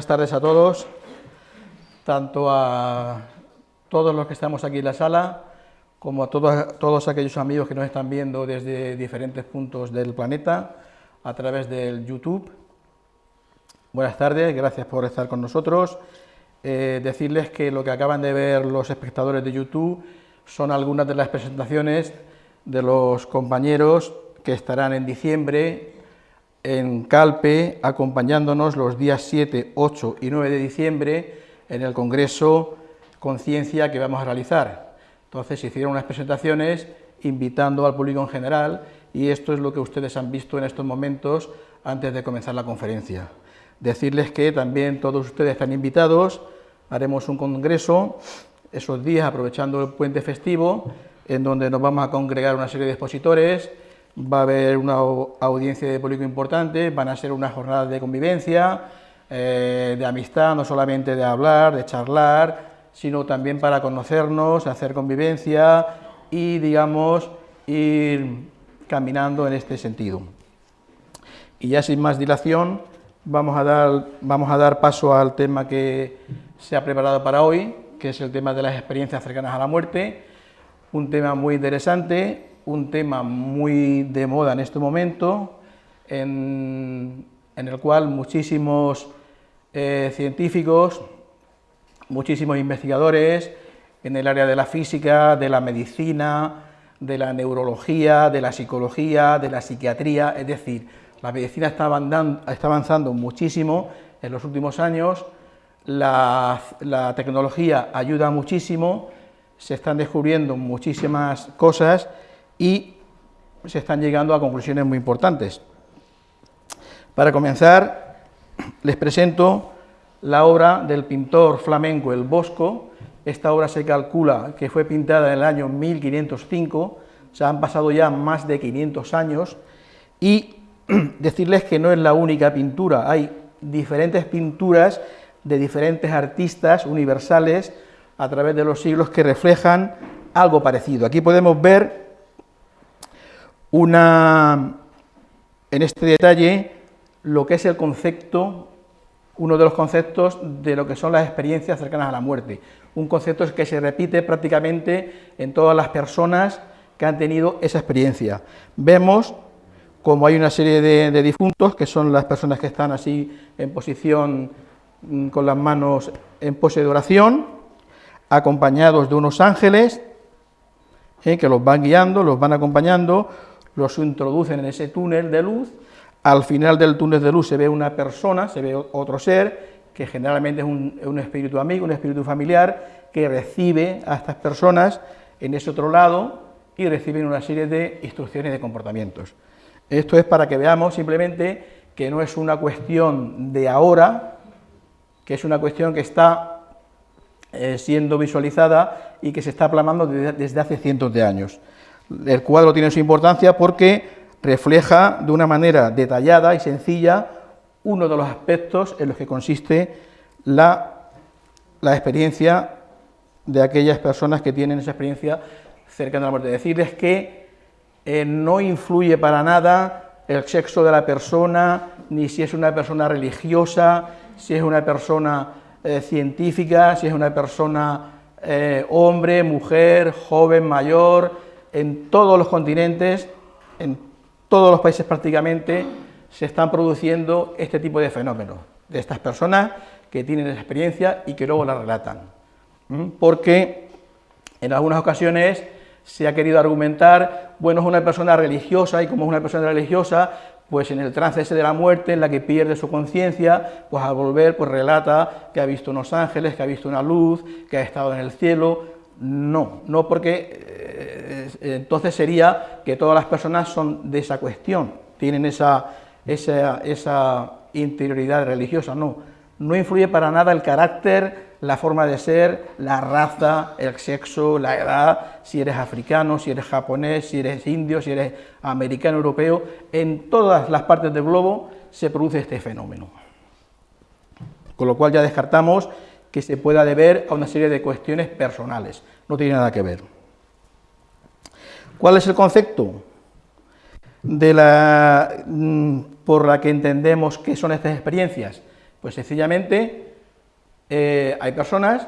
Buenas tardes a todos, tanto a todos los que estamos aquí en la sala, como a todos, todos aquellos amigos que nos están viendo desde diferentes puntos del planeta, a través del YouTube. Buenas tardes, gracias por estar con nosotros. Eh, decirles que lo que acaban de ver los espectadores de YouTube son algunas de las presentaciones de los compañeros que estarán en diciembre en Calpe, acompañándonos los días 7, 8 y 9 de diciembre en el Congreso Conciencia que vamos a realizar. Entonces se hicieron unas presentaciones invitando al público en general y esto es lo que ustedes han visto en estos momentos antes de comenzar la conferencia. Decirles que también todos ustedes están invitados, haremos un congreso esos días aprovechando el puente festivo en donde nos vamos a congregar una serie de expositores, va a haber una audiencia de público importante, van a ser unas jornadas de convivencia, eh, de amistad, no solamente de hablar, de charlar, sino también para conocernos, hacer convivencia y, digamos, ir caminando en este sentido. Y ya sin más dilación, vamos a dar, vamos a dar paso al tema que se ha preparado para hoy, que es el tema de las experiencias cercanas a la muerte, un tema muy interesante, un tema muy de moda en este momento, en, el cual muchísimos eh, científicos, muchísimos investigadores en el área de la física, de la medicina, de la neurología, de la psicología, de la psiquiatría, es decir, la medicina está avanzando, muchísimo en los últimos años, la tecnología ayuda muchísimo, se están descubriendo muchísimas cosas y se están llegando a conclusiones muy importantes. Para comenzar, les presento la obra del pintor flamenco El Bosco. Esta obra se calcula que fue pintada en el año 1505, se han pasado ya más de 500 años, y decirles que no es la única pintura, hay diferentes pinturas de diferentes artistas universales a través de los siglos que reflejan algo parecido. Aquí podemos ver una, en este detalle lo que es el concepto, uno de los conceptos de lo que son las experiencias cercanas a la muerte, un concepto que se repite prácticamente en todas las personas que han tenido esa experiencia. Vemos como hay una serie de, difuntos, que son las personas que están así en posición mm, con las manos en pose de oración, acompañados de unos ángeles eh, que los van guiando, los van acompañando, los introducen en ese túnel de luz, al final del túnel de luz se ve una persona, se ve otro ser, que generalmente es un, espíritu amigo, un espíritu familiar, que recibe a estas personas en ese otro lado y reciben una serie de instrucciones de comportamientos. Esto es para que veamos simplemente que no es una cuestión de ahora, que es una cuestión que está eh, siendo visualizada y que se está plasmando desde hace cientos de años. El cuadro tiene su importancia porque refleja de una manera detallada y sencilla uno de los aspectos en los que consiste la, experiencia de aquellas personas que tienen esa experiencia cercana a la muerte. Decirles que eh, no influye para nada el sexo de la persona, ni si es una persona religiosa, si es una persona eh, científica, si es una persona eh, hombre, mujer, joven, mayor, en todos los continentes, en todos los países prácticamente, se están produciendo este tipo de fenómenos, de estas personas que tienen experiencia y que luego la relatan. Porque en algunas ocasiones se ha querido argumentar, bueno, es una persona religiosa y como es una persona religiosa, pues en el trance ese de la muerte, en la que pierde su conciencia, pues al volver, pues relata que ha visto unos ángeles, que ha visto una luz, que ha estado en el cielo. No, no porque eh, entonces sería que todas las personas son de esa cuestión, tienen esa, esa, interioridad religiosa, no, no influye para nada el carácter, la forma de ser, la raza, el sexo, la edad, si eres africano, si eres japonés, si eres indio, si eres americano, europeo, en todas las partes del globo se produce este fenómeno. Con lo cual ya descartamos que se pueda deber a una serie de cuestiones personales, no tiene nada que ver. ¿Cuál es el concepto de la, mm, por la que entendemos qué son estas experiencias? Pues sencillamente eh, hay personas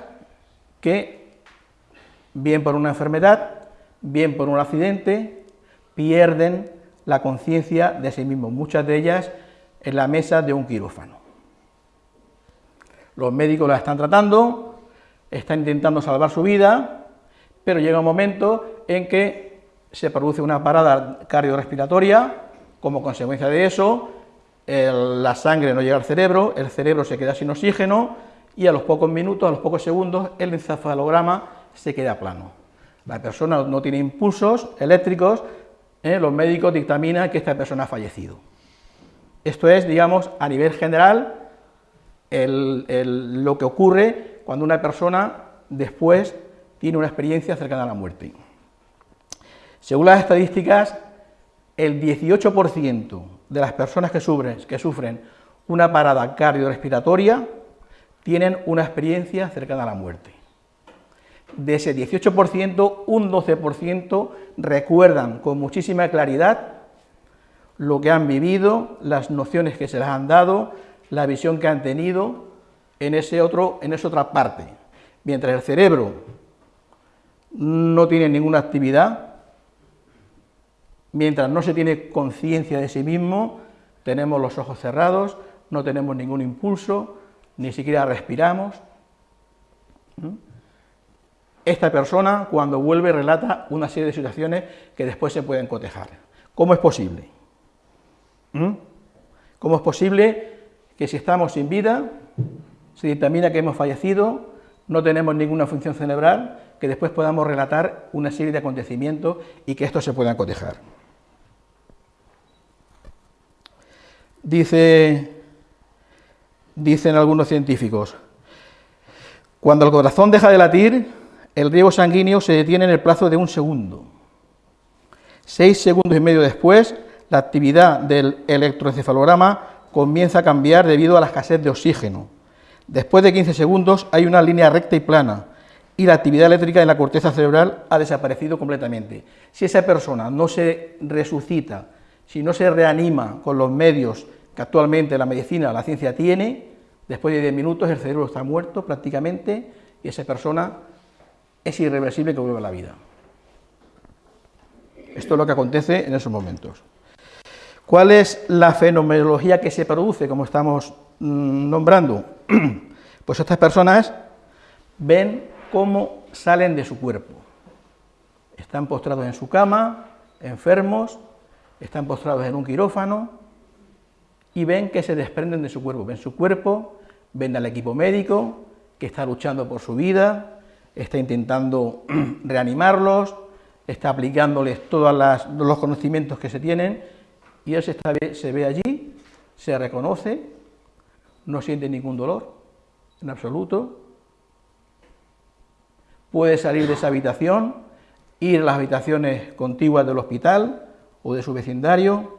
que, bien por una enfermedad, bien por un accidente, pierden la conciencia de sí mismos, muchas de ellas en la mesa de un quirófano. Los médicos la están tratando, están intentando salvar su vida, pero llega un momento en que se produce una parada cardiorrespiratoria, como consecuencia de eso, la sangre no llega al cerebro, el cerebro se queda sin oxígeno y a los pocos minutos, a los pocos segundos, el encefalograma se queda plano. La persona no tiene impulsos eléctricos, ¿eh? los médicos dictaminan que esta persona ha fallecido. Esto es, digamos, a nivel general, lo que ocurre cuando una persona después tiene una experiencia cercana a la muerte. Según las estadísticas, el 18% de las personas que sufren, que sufren una parada cardiorrespiratoria tienen una experiencia cercana a la muerte. De ese 18%, un 12% recuerdan con muchísima claridad lo que han vivido, las nociones que se les han dado, la visión que han tenido en, ese otro, en esa otra parte. Mientras el cerebro no tiene ninguna actividad, mientras no se tiene conciencia de sí mismo, tenemos los ojos cerrados, no tenemos ningún impulso, ni siquiera respiramos. Esta persona, cuando vuelve, relata una serie de situaciones que después se pueden cotejar. ¿Cómo es posible? ¿Cómo es posible que si estamos sin vida, se dictamina que hemos fallecido, no tenemos ninguna función cerebral, que después podamos relatar una serie de acontecimientos y que estos se puedan cotejar. Dice, dicen algunos científicos, cuando el corazón deja de latir, el riego sanguíneo se detiene en el plazo de un segundo. Seis segundos y medio después, la actividad del electroencefalograma comienza a cambiar debido a la escasez de oxígeno. Después de 15 segundos hay una línea recta y plana y la actividad eléctrica en la corteza cerebral ha desaparecido completamente. Si esa persona no se resucita, si no se reanima con los medios que actualmente la medicina, la ciencia tiene, después de 10 minutos el cerebro está muerto prácticamente y esa persona es irreversible que vuelva a la vida. Esto es lo que acontece en esos momentos. ¿Cuál es la fenomenología que se produce, como estamos mm, nombrando? Pues estas personas ven cómo salen de su cuerpo. Están postrados en su cama, enfermos, están postrados en un quirófano y ven que se desprenden de su cuerpo. Ven su cuerpo, ven al equipo médico que está luchando por su vida, está intentando reanimarlos, está aplicándoles todos los conocimientos que se tienen y él se, ve allí, se reconoce, no siente ningún dolor en absoluto, puede salir de esa habitación, ir a las habitaciones contiguas del hospital o de su vecindario,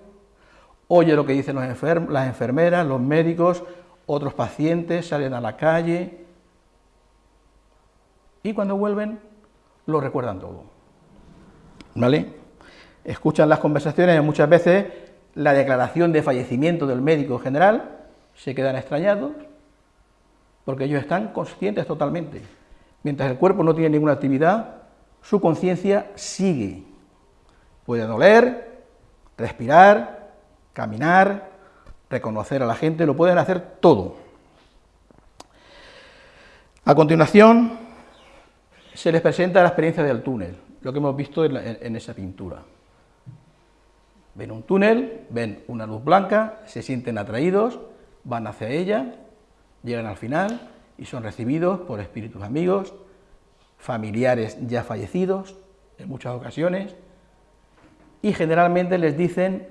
oye lo que dicen las enfermeras, los médicos, otros pacientes, salen a la calle y cuando vuelven lo recuerdan todo. ¿Vale? Escuchan las conversaciones muchas veces la declaración de fallecimiento del médico general, se quedan extrañados, porque ellos están conscientes totalmente. Mientras el cuerpo no tiene ninguna actividad, su conciencia sigue. Puede doler, respirar, caminar, reconocer a la gente, lo pueden hacer todo. A continuación, se les presenta la experiencia del túnel, lo que hemos visto en, esa pintura. Ven un túnel, ven una luz blanca, se sienten atraídos, van hacia ella, llegan al final y son recibidos por espíritus amigos, familiares ya fallecidos en muchas ocasiones, y generalmente les dicen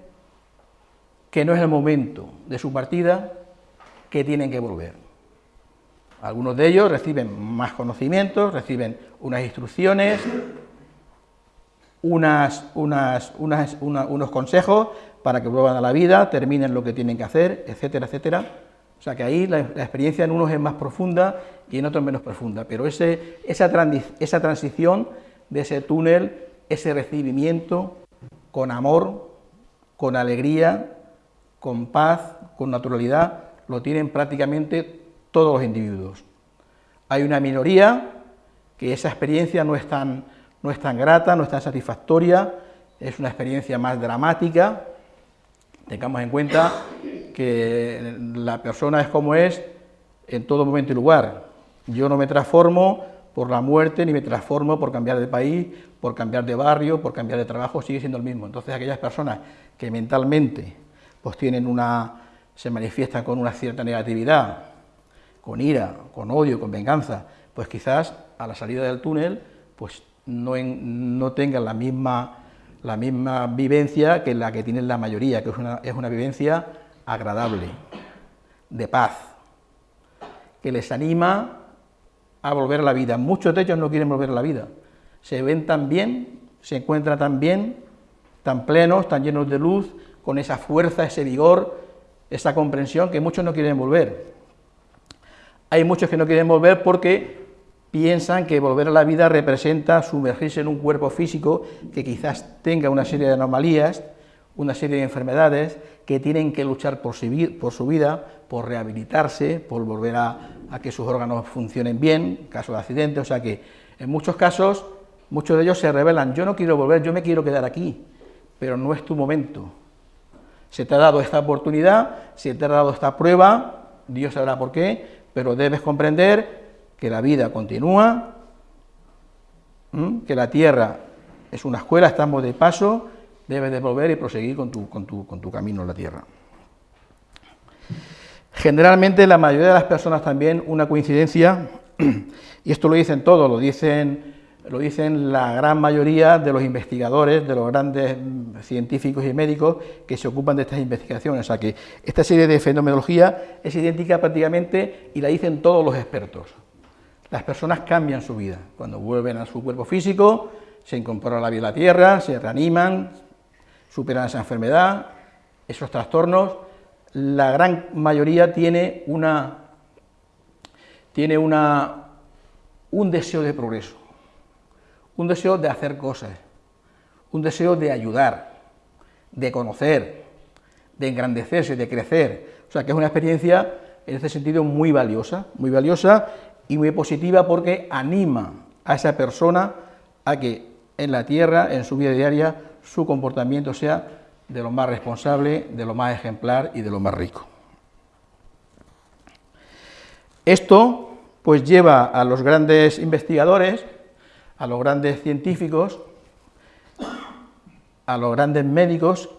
que no es el momento de su partida, que tienen que volver. Algunos de ellos reciben más conocimientos, reciben unas instrucciones, unas, unas, unos consejos para que vuelvan a la vida, terminen lo que tienen que hacer, etcétera, etcétera. O sea que ahí la, experiencia en unos es más profunda y en otros menos profunda, pero ese, esa, esa transición de ese túnel, ese recibimiento con amor, con alegría, con paz, con naturalidad, lo tienen prácticamente todos los individuos. Hay una minoría que esa experiencia no es tan, no es tan grata, no es tan satisfactoria, es una experiencia más dramática. Tengamos en cuenta que la persona es como es en todo momento y lugar. Yo no me transformo por la muerte, ni me transformo por cambiar de país, por cambiar de barrio, por cambiar de trabajo, sigue siendo el mismo. Entonces aquellas personas que mentalmente pues tienen una, se manifiestan con una cierta negatividad, con ira, con odio, con venganza, pues quizás a la salida del túnel pues no, no tengan la misma, la misma vivencia que la que tienen la mayoría, que es una, es una vivencia agradable, de paz, que les anima a volver a la vida. Muchos de ellos no quieren volver a la vida. Se ven tan bien, se encuentran tan bien, tan plenos, tan llenos de luz, con esa fuerza, ese vigor, esa comprensión, que muchos no quieren volver. Hay muchos que no quieren volver porque piensan que volver a la vida representa sumergirse en un cuerpo físico que quizás tenga una serie de anomalías, una serie de enfermedades, que tienen que luchar por su, vida, por rehabilitarse, por volver a, que sus órganos funcionen bien, en caso de accidente, o sea que en muchos casos, muchos de ellos se revelan, yo no quiero volver, yo me quiero quedar aquí, pero no es tu momento. Se te ha dado esta oportunidad, se te ha dado esta prueba, Dios sabrá por qué, pero debes comprender que la vida continúa, que la tierra es una escuela, estamos de paso, debes de volver y proseguir con tu, camino en la tierra. Generalmente la mayoría de las personas también una coincidencia, y esto lo dicen todos, lo dicen, lo dicen la gran mayoría de los investigadores, de los grandes científicos y médicos que se ocupan de estas investigaciones. O sea que esta serie de fenomenología es idéntica prácticamente y la dicen todos los expertos. Las personas cambian su vida. Cuando vuelven a su cuerpo físico, se incorporan a la vida de la Tierra, se reaniman, superan esa enfermedad, esos trastornos, la gran mayoría tiene una tiene una un deseo de progreso, un deseo de hacer cosas, un deseo de ayudar, de conocer, de engrandecerse, de crecer. O sea, que es una experiencia en este sentido muy valiosa, muy valiosa y muy positiva porque anima a esa persona a que en la tierra, en su vida diaria, su comportamiento sea de lo más responsable, de lo más ejemplar y de lo más rico. Esto pues lleva a los grandes investigadores, a los grandes científicos, a los grandes médicos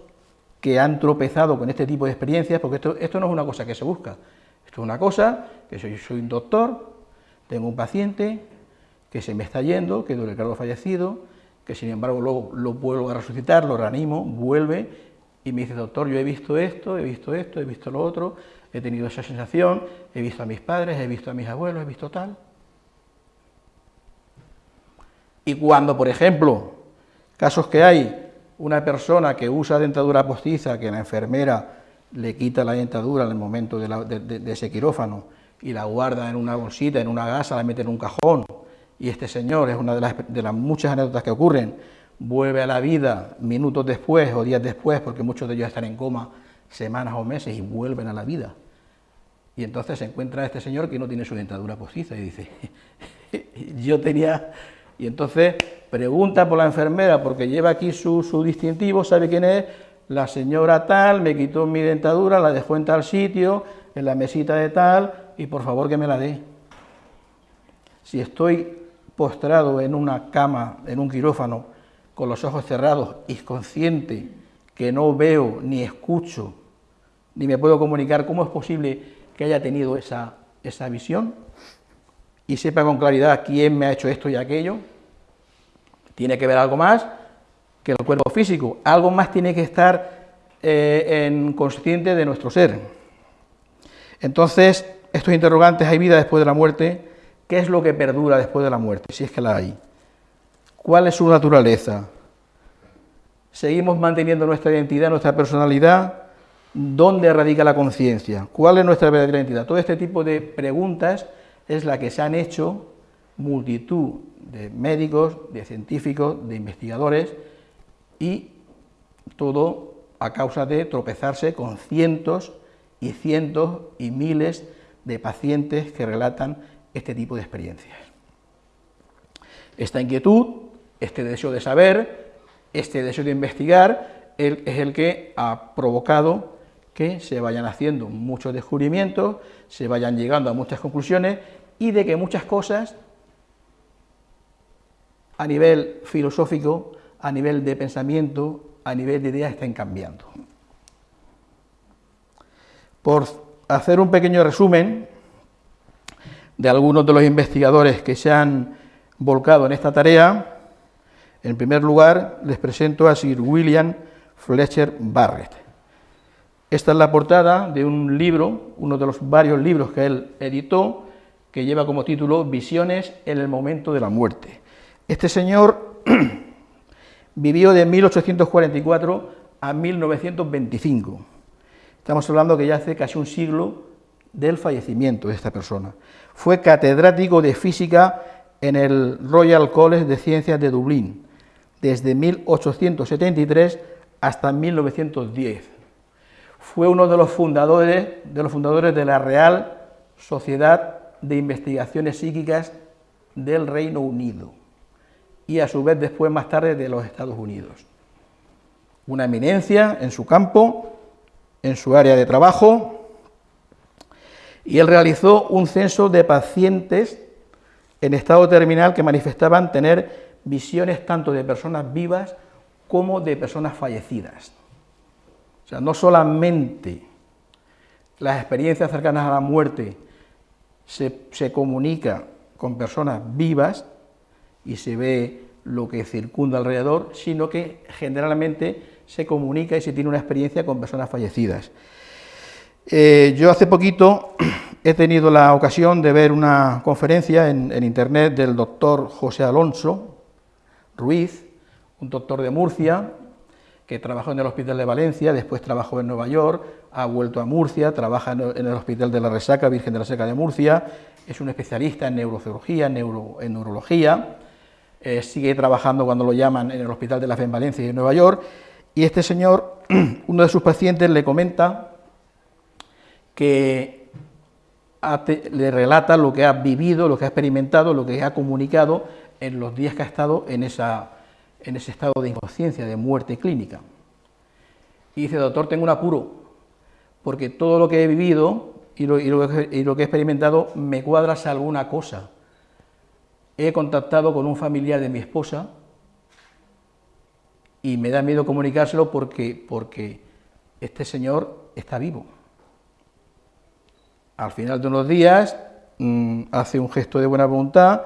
que han tropezado con este tipo de experiencias, porque esto, esto no es una cosa que se busca, esto es una cosa que soy, soy un doctor, tengo un paciente que se me está yendo, que duele el fallecido, que sin embargo lo vuelvo a resucitar, lo reanimo, vuelve y me dice, doctor, yo he visto esto, he visto esto, he visto lo otro, he tenido esa sensación, he visto a mis padres, he visto a mis abuelos, he visto tal. Y cuando, por ejemplo, casos que hay, una persona que usa dentadura postiza, que la enfermera le quita la dentadura en el momento de, ese quirófano y la guarda en una bolsita, en una gasa, la mete en un cajón, y este señor, es una de las, de las muchas anécdotas que ocurren, vuelve a la vida minutos después o días después, porque muchos de ellos están en coma semanas o meses y vuelven a la vida. Y entonces se encuentra este señor que no tiene su dentadura postiza y dice, yo tenía... Y entonces pregunta por la enfermera, porque lleva aquí su, su distintivo, sabe quién es, la señora tal, me quitó mi dentadura, la dejó en tal sitio, en la mesita de tal, y por favor que me la dé. Si estoy postrado en una cama, en un quirófano, con los ojos cerrados y consciente que no veo ni escucho, ni me puedo comunicar, ¿cómo es posible que haya tenido esa, esa visión? Y sepa con claridad quién me ha hecho esto y aquello. Tiene que ver algo más que el cuerpo físico, algo más tiene que estar eh, en consciente de nuestro ser. Entonces, estos interrogantes, ¿hay vida después de la muerte? ¿Qué es lo que perdura después de la muerte, si es que la hay? ¿Cuál es su naturaleza? ¿Seguimos manteniendo nuestra identidad, nuestra personalidad? ¿Dónde radica la conciencia? ¿Cuál es nuestra verdadera identidad? Todo este tipo de preguntas es la que se han hecho multitud de médicos, de científicos, de investigadores y todo a causa de tropezarse con cientos y cientos y miles de pacientes que relatan este tipo de experiencias. Esta inquietud, este deseo de saber, este deseo de investigar, es el que ha provocado que se vayan haciendo muchos descubrimientos, se vayan llegando a muchas conclusiones y de que muchas cosas a nivel filosófico, a nivel de pensamiento, a nivel de ideas estén cambiando. Por hacer un pequeño resumen de algunos de los investigadores que se han volcado en esta tarea, en primer lugar les presento a Sir William Fletcher Barrett. Esta es la portada de un libro, uno de los varios libros que él editó, que lleva como título Visiones en el momento de la muerte. Este señor vivió de 1844 a 1925. Estamos hablando que ya hace casi un siglo del fallecimiento de esta persona. Fue catedrático de física en el Royal College de Ciencias de Dublín, desde 1873 hasta 1910. Fue uno de los fundadores de, los fundadores de la Real Sociedad de Investigaciones Psíquicas del Reino Unido y a su vez después más tarde de los Estados Unidos. Una eminencia en su campo, en su área de trabajo, y él realizó un censo de pacientes en estado terminal que manifestaban tener visiones tanto de personas vivas como de personas fallecidas. O sea, no solamente las experiencias cercanas a la muerte se, se comunica con personas vivas, y se ve lo que circunda alrededor, sino que generalmente se comunica y se tiene una experiencia con personas fallecidas. Eh, yo hace poquito he tenido la ocasión de ver una conferencia en, internet del doctor José Alonso Ruiz, un doctor de Murcia, que trabajó en el Hospital de Valencia, después trabajó en Nueva York, ha vuelto a Murcia, trabaja en el Hospital de la Resaca, Virgen de la Seca de Murcia, es un especialista en neurocirugía, en, en neurología, eh, sigue trabajando cuando lo llaman en el Hospital de la Fe en Valencia y en Nueva York, y este señor, uno de sus pacientes le comenta que le relata lo que ha vivido, lo que ha experimentado, lo que ha comunicado en los días que ha estado en, esa, en ese estado de inconsciencia, de muerte clínica. Y dice, doctor, tengo un apuro, porque todo lo que he vivido y lo, que he experimentado me cuadra alguna cosa he contactado con un familiar de mi esposa y me da miedo comunicárselo porque, porque este señor está vivo. Al final de unos días mm, hace un gesto de buena voluntad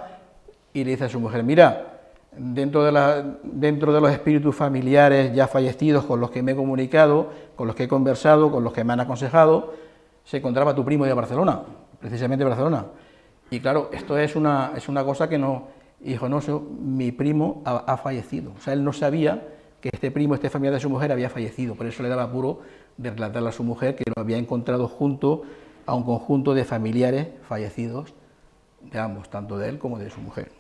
y le dice a su mujer, mira, dentro de, la, dentro de los espíritus familiares ya fallecidos con los que me he comunicado, con los que he conversado, con los que me han aconsejado, se encontraba tu primo de Barcelona, precisamente Barcelona. Y claro, esto es una, es una cosa que no, hijo, no, mi primo ha, fallecido. O sea, él no sabía este primo, este familiar de su mujer había fallecido, por eso le daba apuro de relatarle a su mujer que lo había encontrado junto a un conjunto de familiares fallecidos de ambos, tanto de él como de su mujer.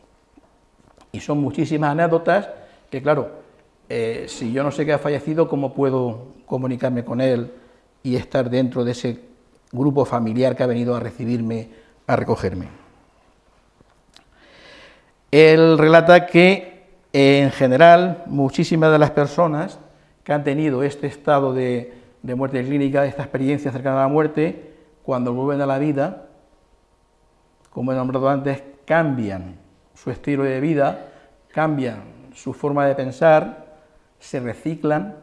Y son muchísimas anécdotas que, claro, eh, si yo no sé que ha fallecido, ¿cómo puedo comunicarme con él y estar dentro de ese grupo familiar que ha venido a recibirme a recogerme. Él relata que en general muchísimas de las personas que han tenido este estado de, muerte clínica, esta experiencia cercana a la muerte, cuando vuelven a la vida, como he nombrado antes, cambian su estilo de vida, cambian su forma de pensar, se reciclan,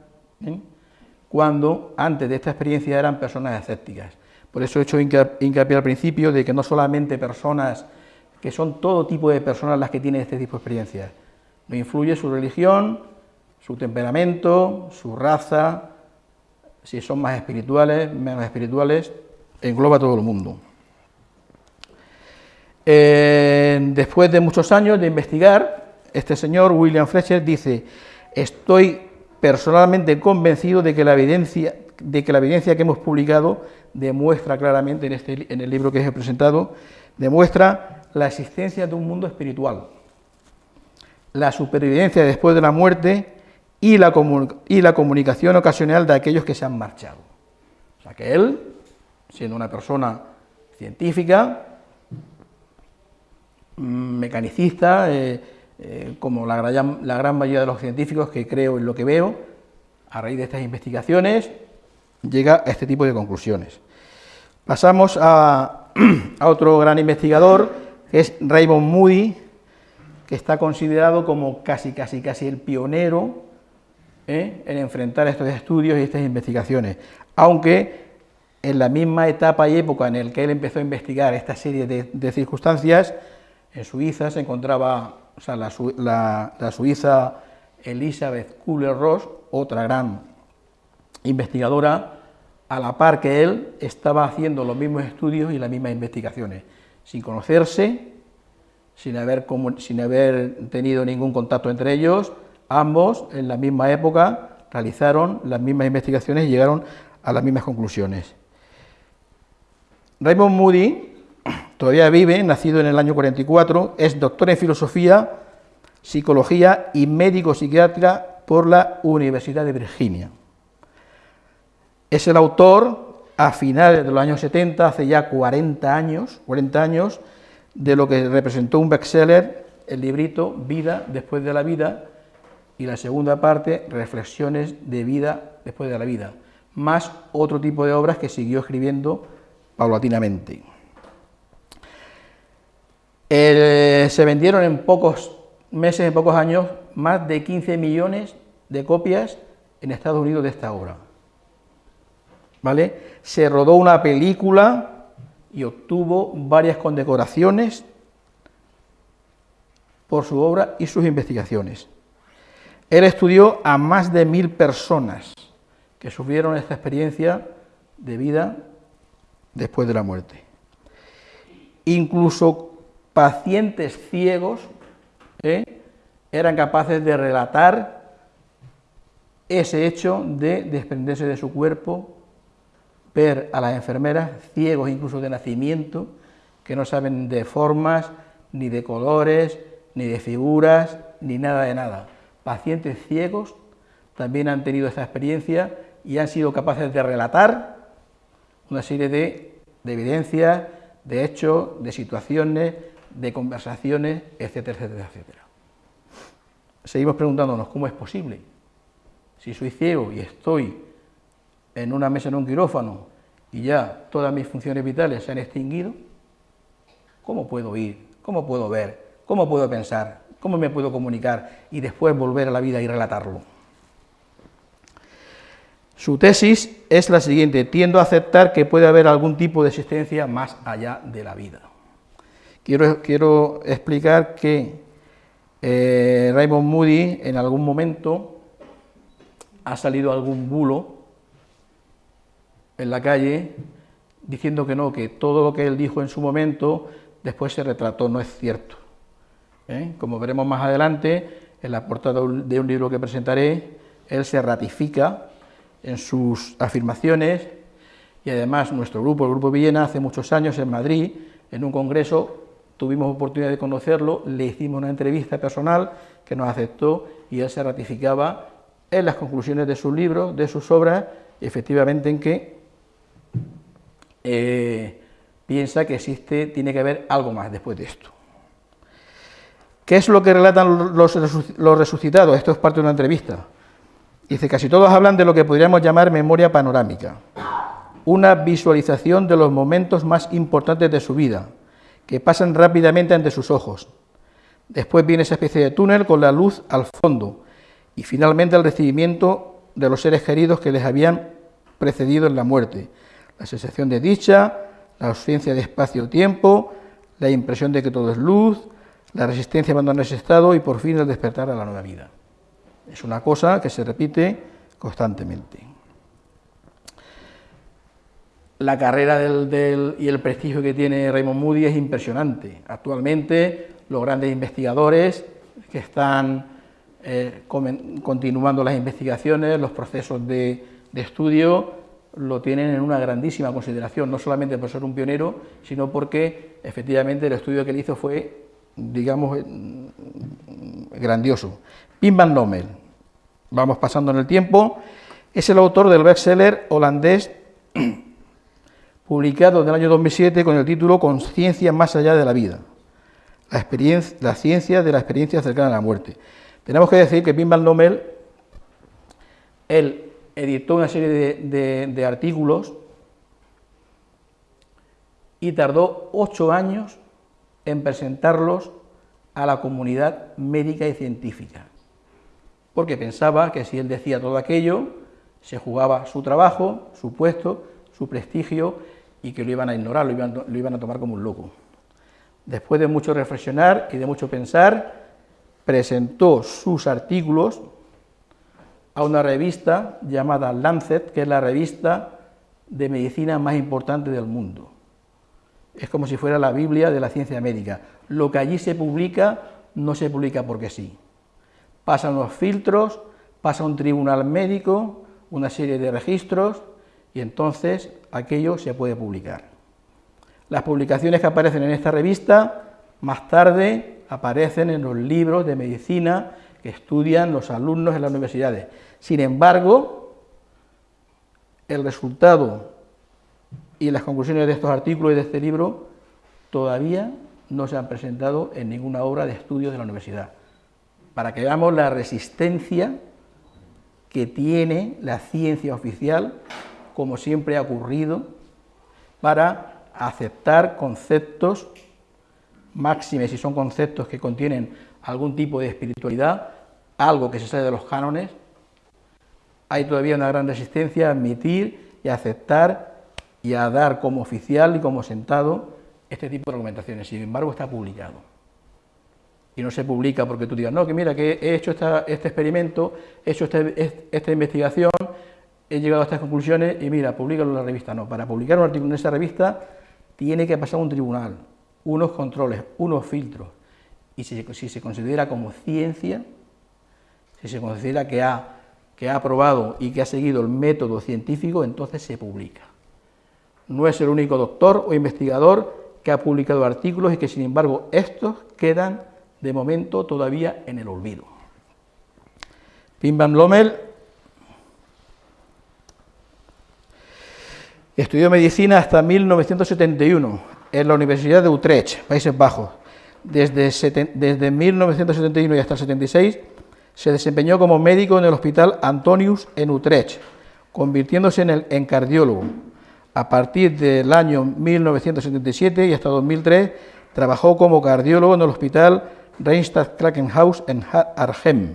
cuando antes de esta experiencia eran personas escépticas. Por eso he hecho hincapié al principio de que no solamente personas, que son todo tipo de personas las que tienen este tipo de experiencias. No influye su religión, su temperamento, su raza, si son más espirituales, menos espirituales, engloba a todo el mundo. Eh, después de muchos años de investigar, este señor, William Fletcher, dice, estoy personalmente convencido de que la evidencia, de que, la evidencia que hemos publicado demuestra claramente en, este, en el libro que he presentado, demuestra la existencia de un mundo espiritual, la supervivencia después de la muerte y la, y la comunicación ocasional de aquellos que se han marchado. O sea que él siendo una persona científica, mm, mecanicista, eh, eh, como la gran, mayoría de los científicos que creo en lo que veo, a raíz de estas investigaciones, llega a este tipo de conclusiones. Pasamos a, otro gran investigador, que es Raymond Moody, que está considerado como casi, casi, casi el pionero ¿eh? en enfrentar estos estudios y estas investigaciones, aunque en la misma etapa y época en la que él empezó a investigar esta serie de, circunstancias, en Suiza se encontraba o sea, la, suiza Elizabeth Kubler-Ross, otra gran investigadora, a la par que él estaba haciendo los mismos estudios y las mismas investigaciones, sin conocerse, sin haber, tenido ningún contacto entre ellos, ambos en la misma época realizaron las mismas investigaciones y llegaron a las mismas conclusiones. Raymond Moody todavía vive, nacido en el año 44, es doctor en filosofía, psicología y médico psiquiatra por la Universidad de Virginia. Es el autor, a finales de los años 70, hace ya 40 años, 40 años, de lo que representó un bestseller, el librito Vida después de la vida, y la segunda parte, Reflexiones de vida después de la vida, más otro tipo de obras que siguió escribiendo paulatinamente. se vendieron en pocos meses, en pocos años, más de 15 millones de copias en Estados Unidos de esta obra. ¿vale? Se rodó una película y obtuvo varias condecoraciones por su obra y sus investigaciones. Él estudió a más de mil personas que sufrieron esta experiencia de vida después de la muerte. Incluso pacientes ciegos ¿eh? eran capaces de relatar ese hecho de desprenderse de su cuerpo ver a las enfermeras ciegos incluso de nacimiento, que no saben de formas, ni de colores, ni de figuras, ni nada de nada. Pacientes ciegos también han tenido esta experiencia y han sido capaces de relatar una serie de, evidencias, de hechos, de situaciones, de conversaciones, etcétera, etcétera, etcétera. Seguimos preguntándonos cómo es posible. Si soy ciego y estoy en una mesa en un quirófano y ya todas mis funciones vitales se han extinguido, ¿cómo puedo oír? ¿Cómo puedo ver? ¿Cómo puedo pensar? ¿Cómo me puedo comunicar y después volver a la vida y relatarlo? Su tesis es la siguiente, tiendo a aceptar que puede haber algún tipo de existencia más allá de la vida. Quiero, quiero explicar que eh, Raymond Moody en algún momento ha salido algún bulo en la calle diciendo que no, que todo lo que él dijo en su momento después se retrató, no es cierto. ¿eh? Como veremos más adelante, en la portada de un libro que presentaré, él se ratifica en sus afirmaciones y además nuestro grupo, el Grupo Villena, hace muchos años en Madrid, en un congreso, tuvimos oportunidad de conocerlo, le hicimos una entrevista personal que nos aceptó y él se ratificaba en las conclusiones de sus libros, de sus obras, efectivamente en que eh, piensa que existe, tiene que haber algo más después de esto. ¿Qué es lo que relatan los, resucitados? Esto es parte de una entrevista. Dice, casi todos hablan de lo que podríamos llamar memoria panorámica, una visualización de los momentos más importantes de su vida, que pasan rápidamente ante sus ojos. Después viene esa especie de túnel con la luz al fondo y finalmente el recibimiento de los seres queridos que les habían precedido en la muerte, la sensación de dicha, la ausencia de espacio-tiempo, la impresión de que todo es luz, la resistencia a abandonar ese estado y por fin el despertar a la nueva vida. Es una cosa que se repite constantemente. La carrera del, y el prestigio que tiene Raymond Moody es impresionante. Actualmente los grandes investigadores que están eh, continuando las investigaciones, los procesos de estudio, lo tienen en una grandísima consideración, no solamente por ser un pionero, sino porque efectivamente el estudio que él hizo fue, digamos, grandioso. Pim van Lommel, vamos pasando en el tiempo, es el autor del bestseller holandés publicado en el año 2007 con el título Conciencia más allá de la vida, la, experiencia, la ciencia de la experiencia cercana a la muerte. Tenemos que decir que Pim Van Lommel, él editó una serie de, artículos y tardó ocho años en presentarlos a la comunidad médica y científica, porque pensaba que si él decía todo aquello, se jugaba su trabajo, su puesto, su prestigio y que lo iban a ignorar, lo iban, a tomar como un loco. Después de mucho reflexionar y de mucho pensar, presentó sus artículos a una revista llamada Lancet, que es la revista de medicina más importante del mundo. Es como si fuera la Biblia de la ciencia médica. Lo que allí se publica no se publica porque sí. Pasan los filtros, pasa un tribunal médico, una serie de registros, y entonces aquello se puede publicar. Las publicaciones que aparecen en esta revista, más tarde aparecen en los libros de medicina que estudian los alumnos en las universidades. Sin embargo, el resultado y las conclusiones de estos artículos y de este libro todavía no se han presentado en ninguna obra de estudio de la universidad, para que veamos la resistencia que tiene la ciencia oficial, como siempre ha ocurrido, para aceptar conceptos máximes, si son conceptos que contienen algún tipo de espiritualidad, algo que se sale de los cánones, hay todavía una gran resistencia a admitir y a aceptar y a dar como oficial y como sentado este tipo de argumentaciones. Sin embargo, está publicado. Y no se publica porque tú digas, no, que mira, que he hecho este experimento, he hecho este, esta investigación, he llegado a estas conclusiones y mira, públicalo en la revista. No, para publicar un artículo en esa revista tiene que pasar un tribunal, unos controles, unos filtros. Y si, si se considera como ciencia, si se considera que ha que ha aprobado y que ha seguido el método científico, entonces se publica. No es el único doctor o investigador que ha publicado artículos y que sin embargo estos quedan de momento todavía en el olvido. Pim Van Lommel estudió medicina hasta 1971 en la Universidad de Utrecht, Países Bajos. Desde, desde 1971 y hasta el 76 se desempeñó como médico en el Hospital Antonius en Utrecht, convirtiéndose en, el, cardiólogo. A partir del año 1977 y hasta 2003 trabajó como cardiólogo en el Hospital Reinstadt Krankenhaus en Arnhem,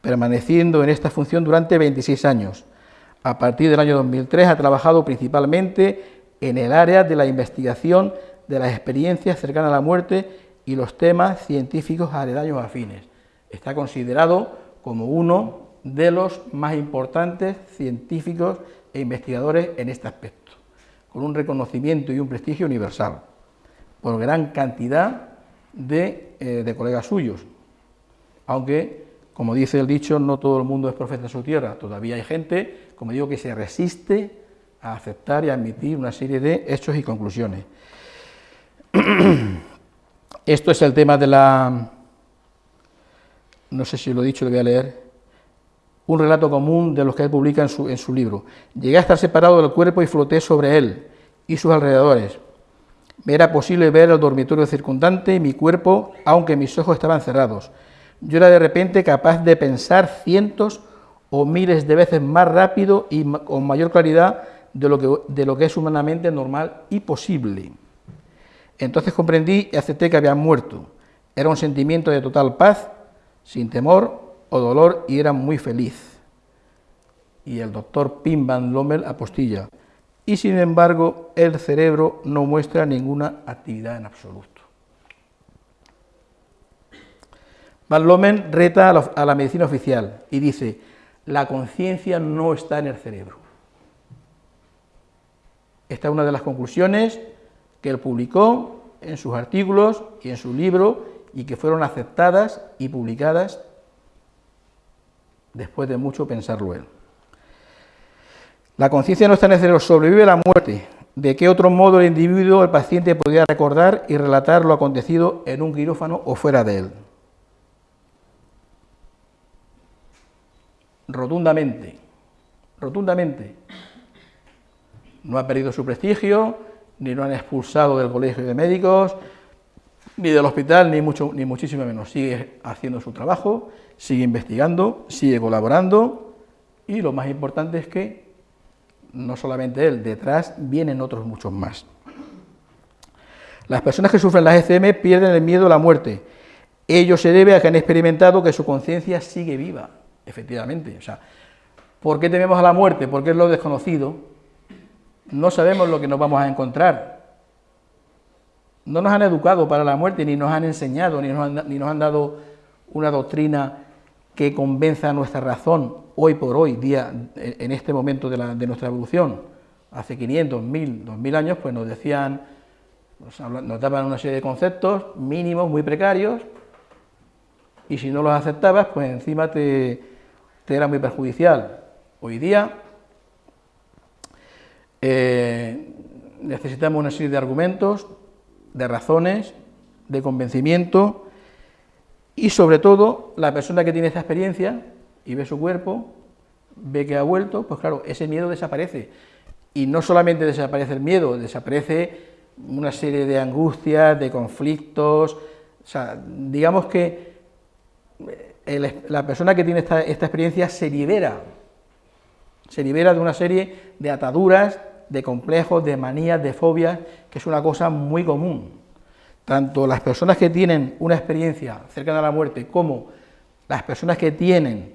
permaneciendo en esta función durante 26 años. A partir del año 2003 ha trabajado principalmente en el área de la investigación de las experiencias cercanas a la muerte y los temas científicos aledaños afines está considerado como uno de los más importantes científicos e investigadores en este aspecto, con un reconocimiento y un prestigio universal, por gran cantidad de, eh, colegas suyos, aunque, como dice el dicho, no todo el mundo es profeta en su tierra, todavía hay gente, como digo, que se resiste a aceptar y admitir una serie de hechos y conclusiones. Esto es el tema de la, no sé si lo he dicho, lo voy a leer, un relato común de los que él publica en su, libro. Llegué a estar separado del cuerpo y floté sobre él y sus alrededores. Me era posible ver el dormitorio circundante y mi cuerpo, aunque mis ojos estaban cerrados. Yo era de repente capaz de pensar cientos o miles de veces más rápido y con mayor claridad de lo que, de lo que es humanamente normal y posible. Entonces comprendí y acepté que había muerto. Era un sentimiento de total paz sin temor o dolor y era muy feliz. Y el doctor Pim Van Lommel apostilla. Y sin embargo, el cerebro no muestra ninguna actividad en absoluto. Van Lommel reta a la medicina oficial y dice, la conciencia no está en el cerebro. Esta es una de las conclusiones que él publicó en sus artículos y en su libro y que fueron aceptadas y publicadas después de mucho pensarlo él. La conciencia no está en el cerebro, sobrevive la muerte. ¿De qué otro modo el individuo, el paciente, podría recordar y relatar lo acontecido en un quirófano o fuera de él? Rotundamente, rotundamente. No ha perdido su prestigio, ni lo han expulsado del colegio de médicos, ni del hospital, ni, mucho, ni muchísimo menos. Sigue haciendo su trabajo, sigue investigando, sigue colaborando y lo más importante es que no solamente él, detrás vienen otros muchos más. Las personas que sufren las ECM pierden el miedo a la muerte. Ello se debe a que han experimentado que su conciencia sigue viva, efectivamente. O sea, ¿por qué tememos a la muerte? Porque es lo desconocido. No sabemos lo que nos vamos a encontrar. No nos han educado para la muerte, ni nos han enseñado, ni nos han, dado una doctrina que convenza a nuestra razón hoy por hoy, día, en este momento de, nuestra evolución. Hace 500, 1000, 2000 años, pues nos decían nos daban una serie de conceptos mínimos, muy precarios, y si no los aceptabas, pues encima te, era muy perjudicial. Hoy día eh, necesitamos una serie de argumentos, de razones, de convencimiento, y sobre todo la persona que tiene esta experiencia y ve su cuerpo, ve que ha vuelto, pues claro, ese miedo desaparece. Y no solamente desaparece el miedo, desaparece una serie de angustias, de conflictos, digamos que la persona que tiene esta, experiencia se libera, se libera de una serie de ataduras, de complejos, de manías, de fobias, es una cosa muy común. Tanto las personas que tienen una experiencia cercana a la muerte como las personas que tienen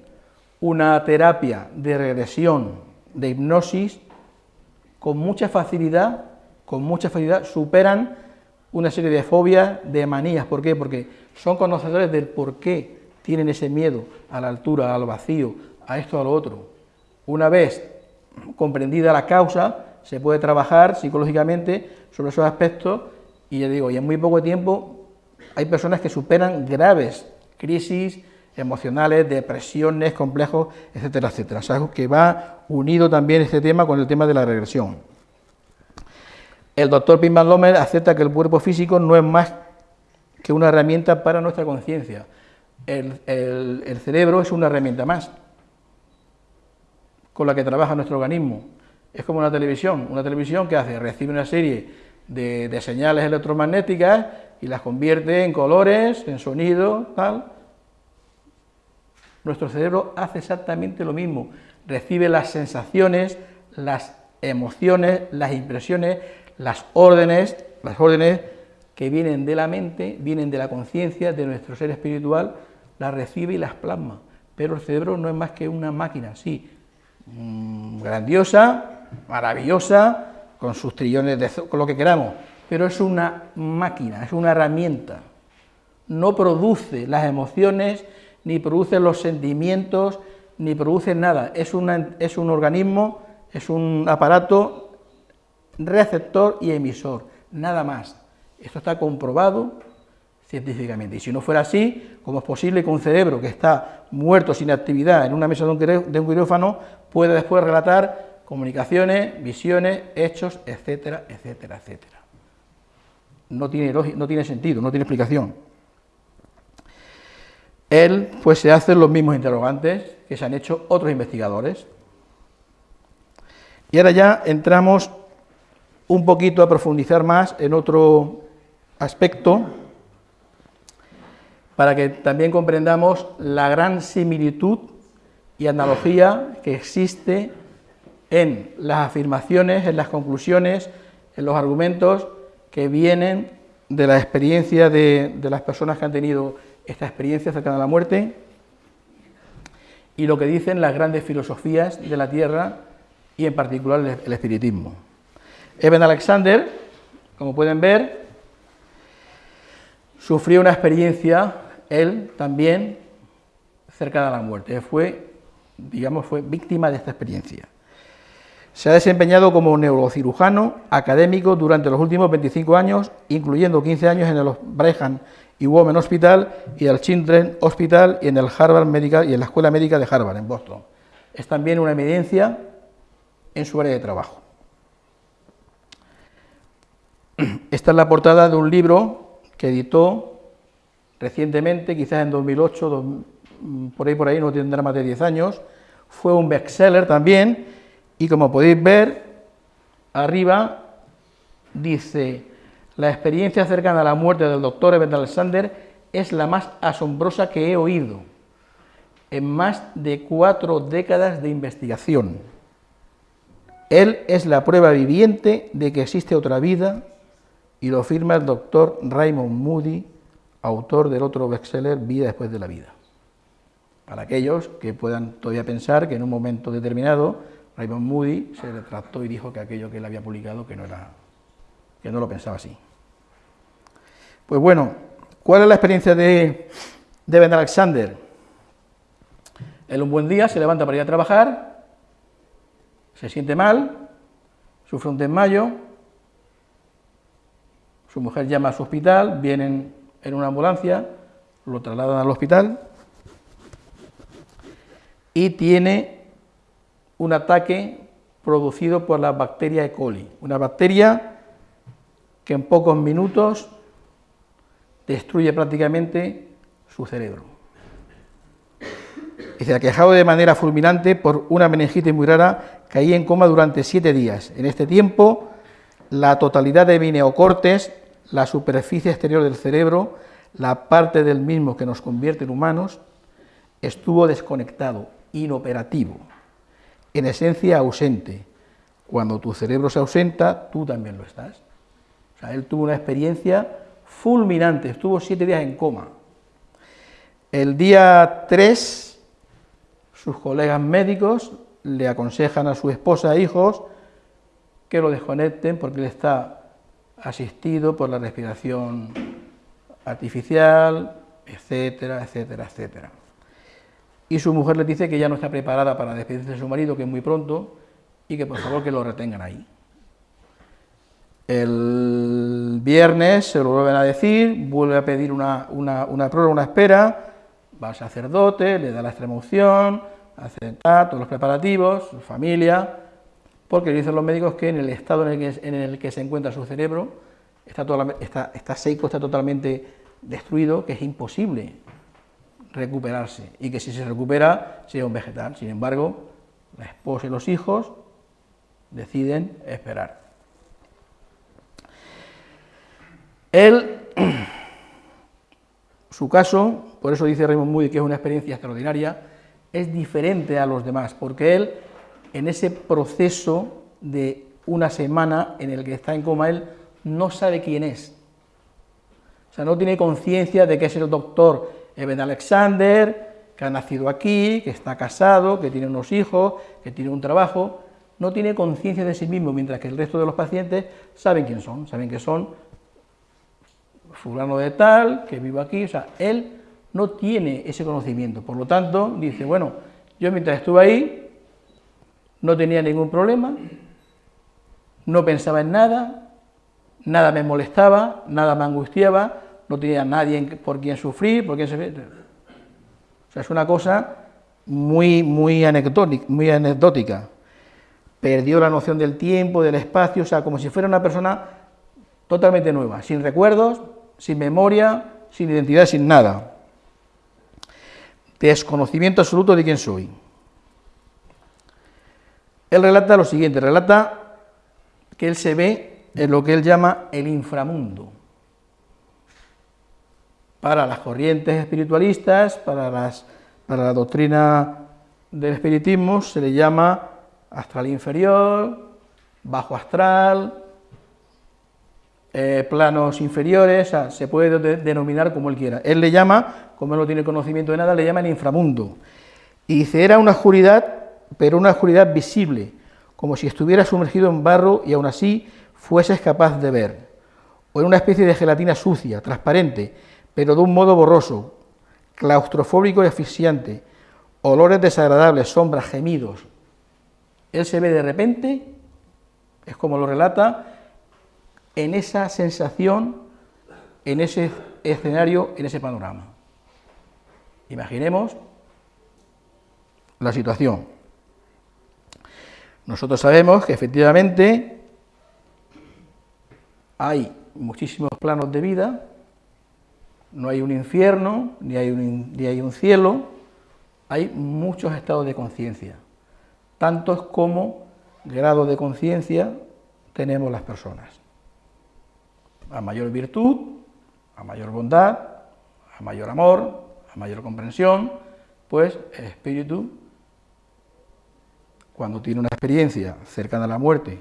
una terapia de regresión, de hipnosis, con mucha facilidad con mucha facilidad superan una serie de fobias, de manías. ¿Por qué? Porque son conocedores del por qué tienen ese miedo a la altura, al vacío, a esto, a lo otro. Una vez comprendida la causa, se puede trabajar psicológicamente sobre esos aspectos y ya digo, y en muy poco tiempo hay personas que superan graves crisis emocionales, depresiones, complejos, etcétera, etcétera. O sea, que va unido también este tema con el tema de la regresión. El doctor Pimban Lomer acepta que el cuerpo físico no es más que una herramienta para nuestra conciencia. El, cerebro es una herramienta más con la que trabaja nuestro organismo. Es como una televisión. Una televisión que hace, recibe una serie de, señales electromagnéticas y las convierte en colores, en sonido, tal. Nuestro cerebro hace exactamente lo mismo. Recibe las sensaciones, las emociones, las impresiones, las órdenes, las órdenes que vienen de la mente, vienen de la conciencia, de nuestro ser espiritual, las recibe y las plasma. Pero el cerebro no es más que una máquina, sí, mm, grandiosa, maravillosa, con sus trillones de... con lo que queramos, pero es una máquina, es una herramienta. No produce las emociones, ni produce los sentimientos, ni produce nada. Es, es un organismo, es un aparato receptor y emisor, nada más. Esto está comprobado científicamente. Y si no fuera así, ¿cómo es posible que un cerebro que está muerto sin actividad en una mesa de un quirófano pueda después relatar comunicaciones, visiones, hechos, etcétera, etcétera, etcétera? No tiene, no tiene sentido, no tiene explicación. Él, pues se hacen los mismos interrogantes que se han hecho otros investigadores. Y ahora ya entramos un poquito a profundizar más en otro aspecto para que también comprendamos la gran similitud y analogía que existe en las afirmaciones, en las conclusiones, en los argumentos que vienen de la experiencia de, las personas que han tenido esta experiencia cercana a la muerte y lo que dicen las grandes filosofías de la Tierra y en particular el espiritismo. Eben Alexander, como pueden ver, sufrió una experiencia, él también, cercana a la muerte. Fue, digamos, fue víctima de esta experiencia. Se ha desempeñado como neurocirujano académico durante los últimos 25 años, incluyendo 15 años en el Brigham y Women Hospital y el Children's Hospital y en el Harvard Medical y en la Escuela Médica de Harvard en Boston. Es también una evidencia en su área de trabajo. Esta es la portada de un libro que editó recientemente, quizás en 2008, por ahí por ahí, no tendrá más de 10 años, fue un bestseller también, y como podéis ver, arriba dice, la experiencia cercana a la muerte del doctor Eben Alexander es la más asombrosa que he oído en más de cuatro décadas de investigación. Él es la prueba viviente de que existe otra vida y lo firma el doctor Raymond Moody, autor del otro bestseller Vida después de la vida. Para aquellos que puedan todavía pensar que en un momento determinado Raymond Moody se retractó y dijo que aquello que él había publicado que no era que no lo pensaba así. Pues bueno, ¿cuál es la experiencia de, de Ben Alexander? Él un buen día se levanta para ir a trabajar, se siente mal, sufre un desmayo, su mujer llama a su hospital, vienen en una ambulancia, lo trasladan al hospital y tiene un ataque producido por la bacteria E. coli, una bacteria que en pocos minutos destruye prácticamente su cerebro. Y se ha quejado de manera fulminante por una meningitis muy rara, caía en coma durante siete días. En este tiempo, la totalidad de mineocortes, la superficie exterior del cerebro, la parte del mismo que nos convierte en humanos, estuvo desconectado, inoperativo, en esencia ausente. Cuando tu cerebro se ausenta, tú también lo estás. O sea, él tuvo una experiencia fulminante, estuvo siete días en coma. El día 3, sus colegas médicos le aconsejan a su esposa e hijos que lo desconecten porque él está asistido por la respiración artificial, etcétera, etcétera, etcétera. Y su mujer le dice que ya no está preparada para despedirse de su marido, que es muy pronto, y que por favor que lo retengan ahí. El viernes se lo vuelven a decir, vuelve a pedir una, una, una una espera, va al sacerdote, le da la extremoción, hace todos los preparativos, su familia, porque dicen los médicos que en el estado en el que, en el que se encuentra su cerebro está, está, está seco, está totalmente destruido, que es imposible recuperarse y que si se recupera sería un vegetal. Sin embargo, la esposa y los hijos deciden esperar. Él, su caso, por eso dice Raymond Moody que es una experiencia extraordinaria, es diferente a los demás, porque él, en ese proceso de una semana en el que está en coma, él no sabe quién es. O sea, no tiene conciencia de que es el doctor Eben Alexander, que ha nacido aquí, que está casado, que tiene unos hijos, que tiene un trabajo, no tiene conciencia de sí mismo, mientras que el resto de los pacientes saben quién son, saben que son fulano de tal, que vivo aquí, o sea, él no tiene ese conocimiento, por lo tanto, dice, bueno, yo mientras estuve ahí, no tenía ningún problema, no pensaba en nada, nada me molestaba, nada me angustiaba, no tenía nadie por quien sufrir, por quien se... O sea, es una cosa muy, muy anecdótica. Perdió la noción del tiempo, del espacio, o sea, como si fuera una persona totalmente nueva, sin recuerdos, sin memoria, sin identidad, sin nada. Desconocimiento absoluto de quién soy. Él relata lo siguiente, relata que él se ve en lo que él llama el inframundo para las corrientes espiritualistas, para, la doctrina del espiritismo, se le llama astral inferior, bajo astral, eh, planos inferiores, se puede denominar como él quiera. Él le llama, como él no tiene conocimiento de nada, le llama el inframundo. Y dice, era una oscuridad, pero una oscuridad visible, como si estuviera sumergido en barro y aún así fueses capaz de ver. O en una especie de gelatina sucia, transparente, pero de un modo borroso, claustrofóbico y asfixiante, olores desagradables, sombras, gemidos. Él se ve de repente, es como lo relata, en esa sensación, en ese escenario, en ese panorama. Imaginemos la situación. Nosotros sabemos que efectivamente hay muchísimos planos de vida, no hay un infierno, ni hay un, ni hay un cielo, hay muchos estados de conciencia, tantos como grados de conciencia tenemos las personas. A mayor virtud, a mayor bondad, a mayor amor, a mayor comprensión, pues el espíritu, cuando tiene una experiencia cercana a la muerte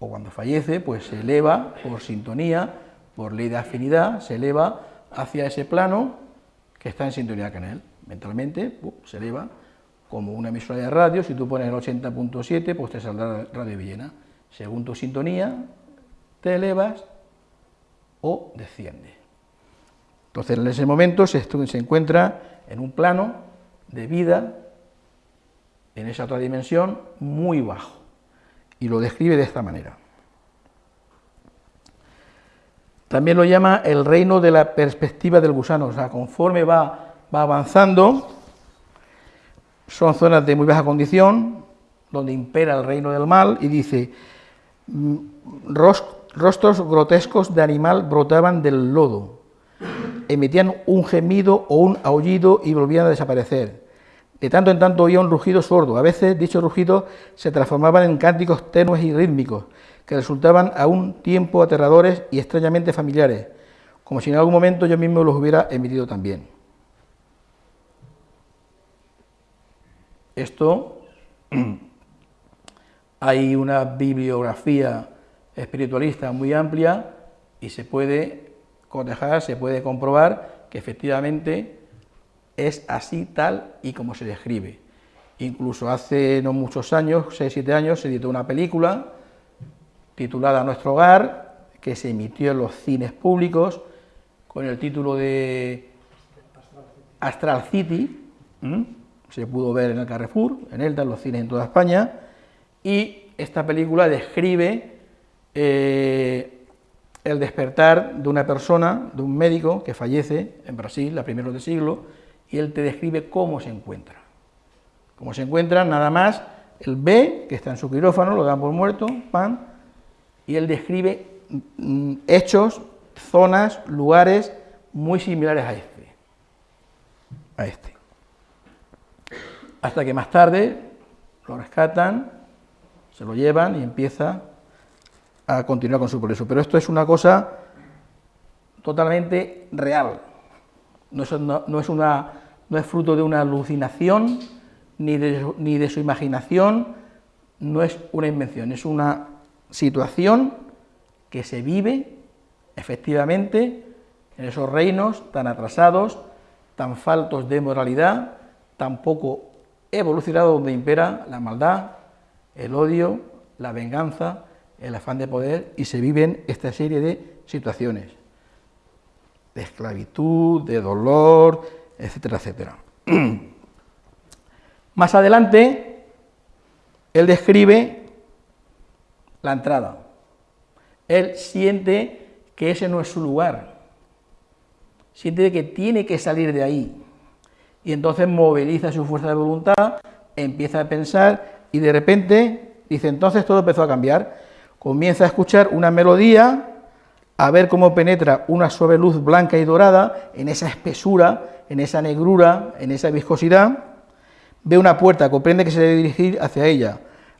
o cuando fallece, pues se eleva por sintonía, por ley de afinidad, se eleva hacia ese plano que está en sintonía con él. Mentalmente se eleva como una emisora de radio, si tú pones el 80.7, pues te saldrá Radio Villena. Según tu sintonía, te elevas o desciendes. Entonces, en ese momento se encuentra en un plano de vida, en esa otra dimensión, muy bajo. Y lo describe de esta manera. También lo llama el reino de la perspectiva del gusano, o sea, conforme va, va avanzando, son zonas de muy baja condición, donde impera el reino del mal, y dice, mm, rostros grotescos de animal brotaban del lodo, emitían un gemido o un aullido y volvían a desaparecer. De tanto en tanto oía un rugido sordo, a veces dichos rugidos se transformaban en cánticos tenues y rítmicos, que resultaban a un tiempo aterradores y extrañamente familiares, como si en algún momento yo mismo los hubiera emitido también. Esto hay una bibliografía espiritualista muy amplia y se puede cotejar, se puede comprobar que efectivamente es así tal y como se describe. Incluso hace no muchos años, 6-7 años, se editó una película titulada Nuestro Hogar, que se emitió en los cines públicos con el título de Astral City, se pudo ver en el Carrefour, en Elda, en los cines en toda España, y esta película describe eh, el despertar de una persona, de un médico que fallece en Brasil a primeros de siglo, y él te describe cómo se encuentra. Cómo se encuentra, nada más, él ve que está en su quirófano, lo dan por muerto, pan, y él describe mm, hechos, zonas, lugares muy similares a este. A este hasta que más tarde lo rescatan, se lo llevan y empieza a continuar con su progreso. Pero esto es una cosa totalmente real, no es, una, no es fruto de una alucinación ni de, ni de su imaginación, no es una invención, es una situación que se vive efectivamente en esos reinos tan atrasados, tan faltos de moralidad, tan poco evolucionado donde impera la maldad, el odio, la venganza, el afán de poder y se viven esta serie de situaciones de esclavitud, de dolor, etcétera, etcétera. Más adelante, él describe la entrada. Él siente que ese no es su lugar, siente que tiene que salir de ahí, y entonces moviliza su fuerza de voluntad, empieza a pensar y de repente dice, entonces todo empezó a cambiar, comienza a escuchar una melodía, a ver cómo penetra una suave luz blanca y dorada en esa espesura, en esa negrura, en esa viscosidad, ve una puerta, comprende que se debe dirigir hacia ella,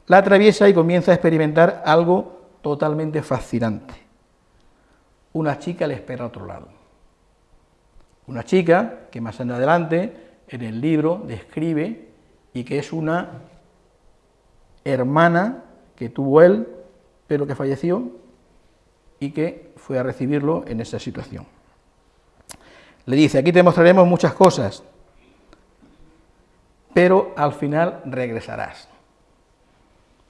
la atraviesa y comienza a experimentar algo totalmente fascinante. Una chica le espera a otro lado. Una chica que más adelante en el libro describe y que es una hermana que tuvo él, pero que falleció y que fue a recibirlo en esa situación. Le dice, aquí te mostraremos muchas cosas, pero al final regresarás.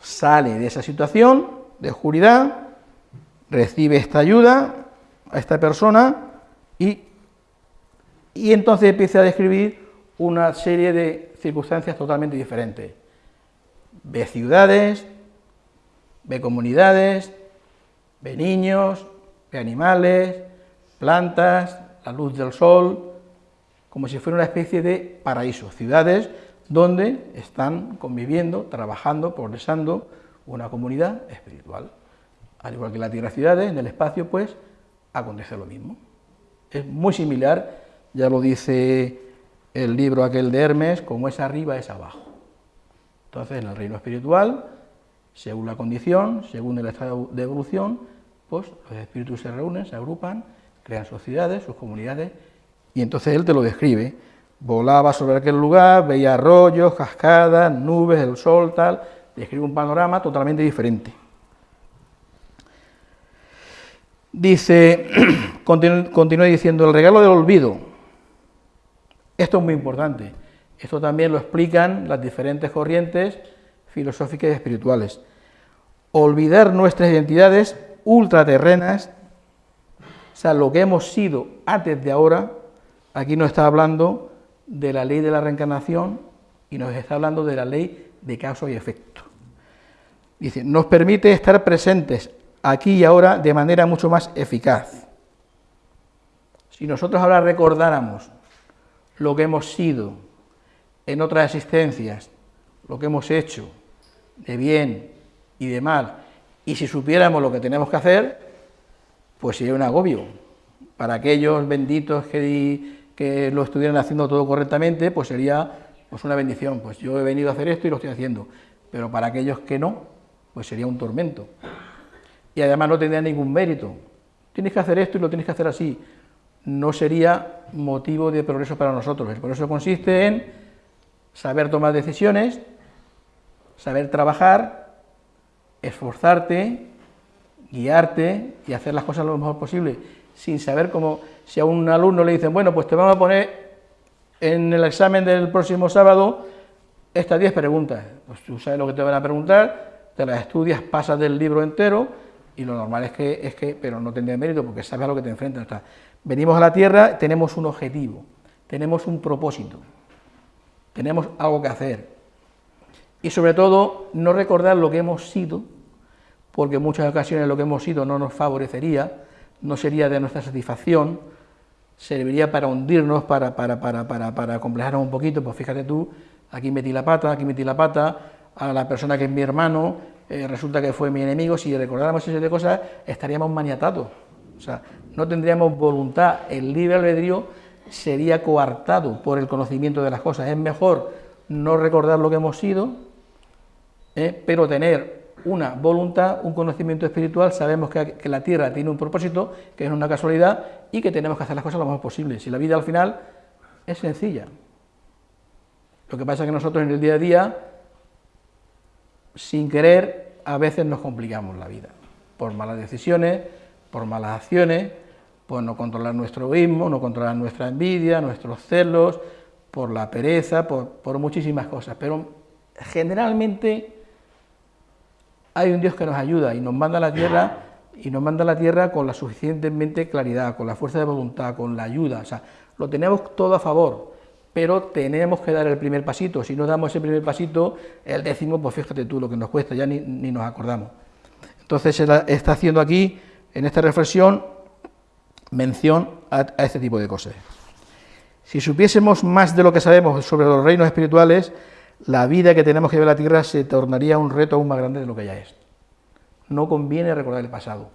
Sale de esa situación de oscuridad, recibe esta ayuda a esta persona y, y entonces empieza a describir una serie de circunstancias totalmente diferentes. Ve ciudades, ve comunidades, ve niños, ve animales, plantas, la luz del sol, como si fuera una especie de paraíso, ciudades donde están conviviendo, trabajando, progresando una comunidad espiritual. Al igual que la Tierra ciudades, en el espacio pues acontece lo mismo. Es muy similar, ya lo dice el libro aquel de Hermes, como es arriba es abajo. Entonces, en el reino espiritual Según la condición, según el estado de evolución, pues los espíritus se reúnen, se agrupan, crean sociedades, sus comunidades, y entonces él te lo describe. Volaba sobre aquel lugar, veía arroyos, cascadas, nubes, el sol, tal, describe un panorama totalmente diferente. Dice, continúa diciendo, el regalo del olvido. Esto es muy importante. Esto también lo explican las diferentes corrientes filosóficas y espirituales. Olvidar nuestras identidades ultraterrenas, o sea, lo que hemos sido antes de ahora, aquí nos está hablando de la ley de la reencarnación y nos está hablando de la ley de causa y efecto. Dice, nos permite estar presentes aquí y ahora de manera mucho más eficaz. Si nosotros ahora recordáramos lo que hemos sido en otras existencias, lo que hemos hecho de bien y de mal, y si supiéramos lo que tenemos que hacer, pues sería un agobio. Para aquellos benditos que, que lo estuvieran haciendo todo correctamente, pues sería pues una bendición. Pues yo he venido a hacer esto y lo estoy haciendo. Pero para aquellos que no, pues sería un tormento y además no tendría ningún mérito. Tienes que hacer esto y lo tienes que hacer así. No sería motivo de progreso para nosotros. El progreso consiste en saber tomar decisiones, saber trabajar, esforzarte, guiarte y hacer las cosas lo mejor posible, sin saber cómo, si a un alumno le dicen, bueno, pues te vamos a poner en el examen del próximo sábado estas 10 preguntas, pues tú sabes lo que te van a preguntar, te las estudias, pasas del libro entero, y lo normal es que, es que pero no tendría mérito porque sabes a lo que te enfrentas. venimos a la Tierra, tenemos un objetivo, tenemos un propósito, tenemos algo que hacer. Y sobre todo, no recordar lo que hemos sido, porque en muchas ocasiones lo que hemos sido no nos favorecería, no sería de nuestra satisfacción, serviría para hundirnos, para, para, para, para, para complejarnos un poquito, pues fíjate tú, aquí metí la pata, aquí metí la pata, a la persona que es mi hermano, eh, resulta que fue mi enemigo, si recordáramos ese de cosas, estaríamos maniatados. O sea, no tendríamos voluntad, el libre albedrío sería coartado por el conocimiento de las cosas. Es mejor no recordar lo que hemos sido, eh, pero tener una voluntad, un conocimiento espiritual, sabemos que, la Tierra tiene un propósito, que es una casualidad, y que tenemos que hacer las cosas lo mejor posible. Si la vida al final es sencilla. Lo que pasa es que nosotros en el día a día sin querer, a veces nos complicamos la vida, por malas decisiones, por malas acciones, por no controlar nuestro egoísmo, no controlar nuestra envidia, nuestros celos, por la pereza, por, muchísimas cosas. Pero generalmente hay un Dios que nos ayuda y nos manda a la tierra y nos manda a la tierra con la suficientemente claridad, con la fuerza de voluntad, con la ayuda, o sea, lo tenemos todo a favor pero tenemos que dar el primer pasito. Si no damos ese primer pasito, el décimo, pues fíjate tú lo que nos cuesta, ya ni, nos acordamos. Entonces está haciendo aquí, en esta reflexión, mención a, este tipo de cosas. Si supiésemos más de lo que sabemos sobre los reinos espirituales, la vida que tenemos que llevar a la tierra se tornaría un reto aún más grande de lo que ya es. No conviene recordar el pasado.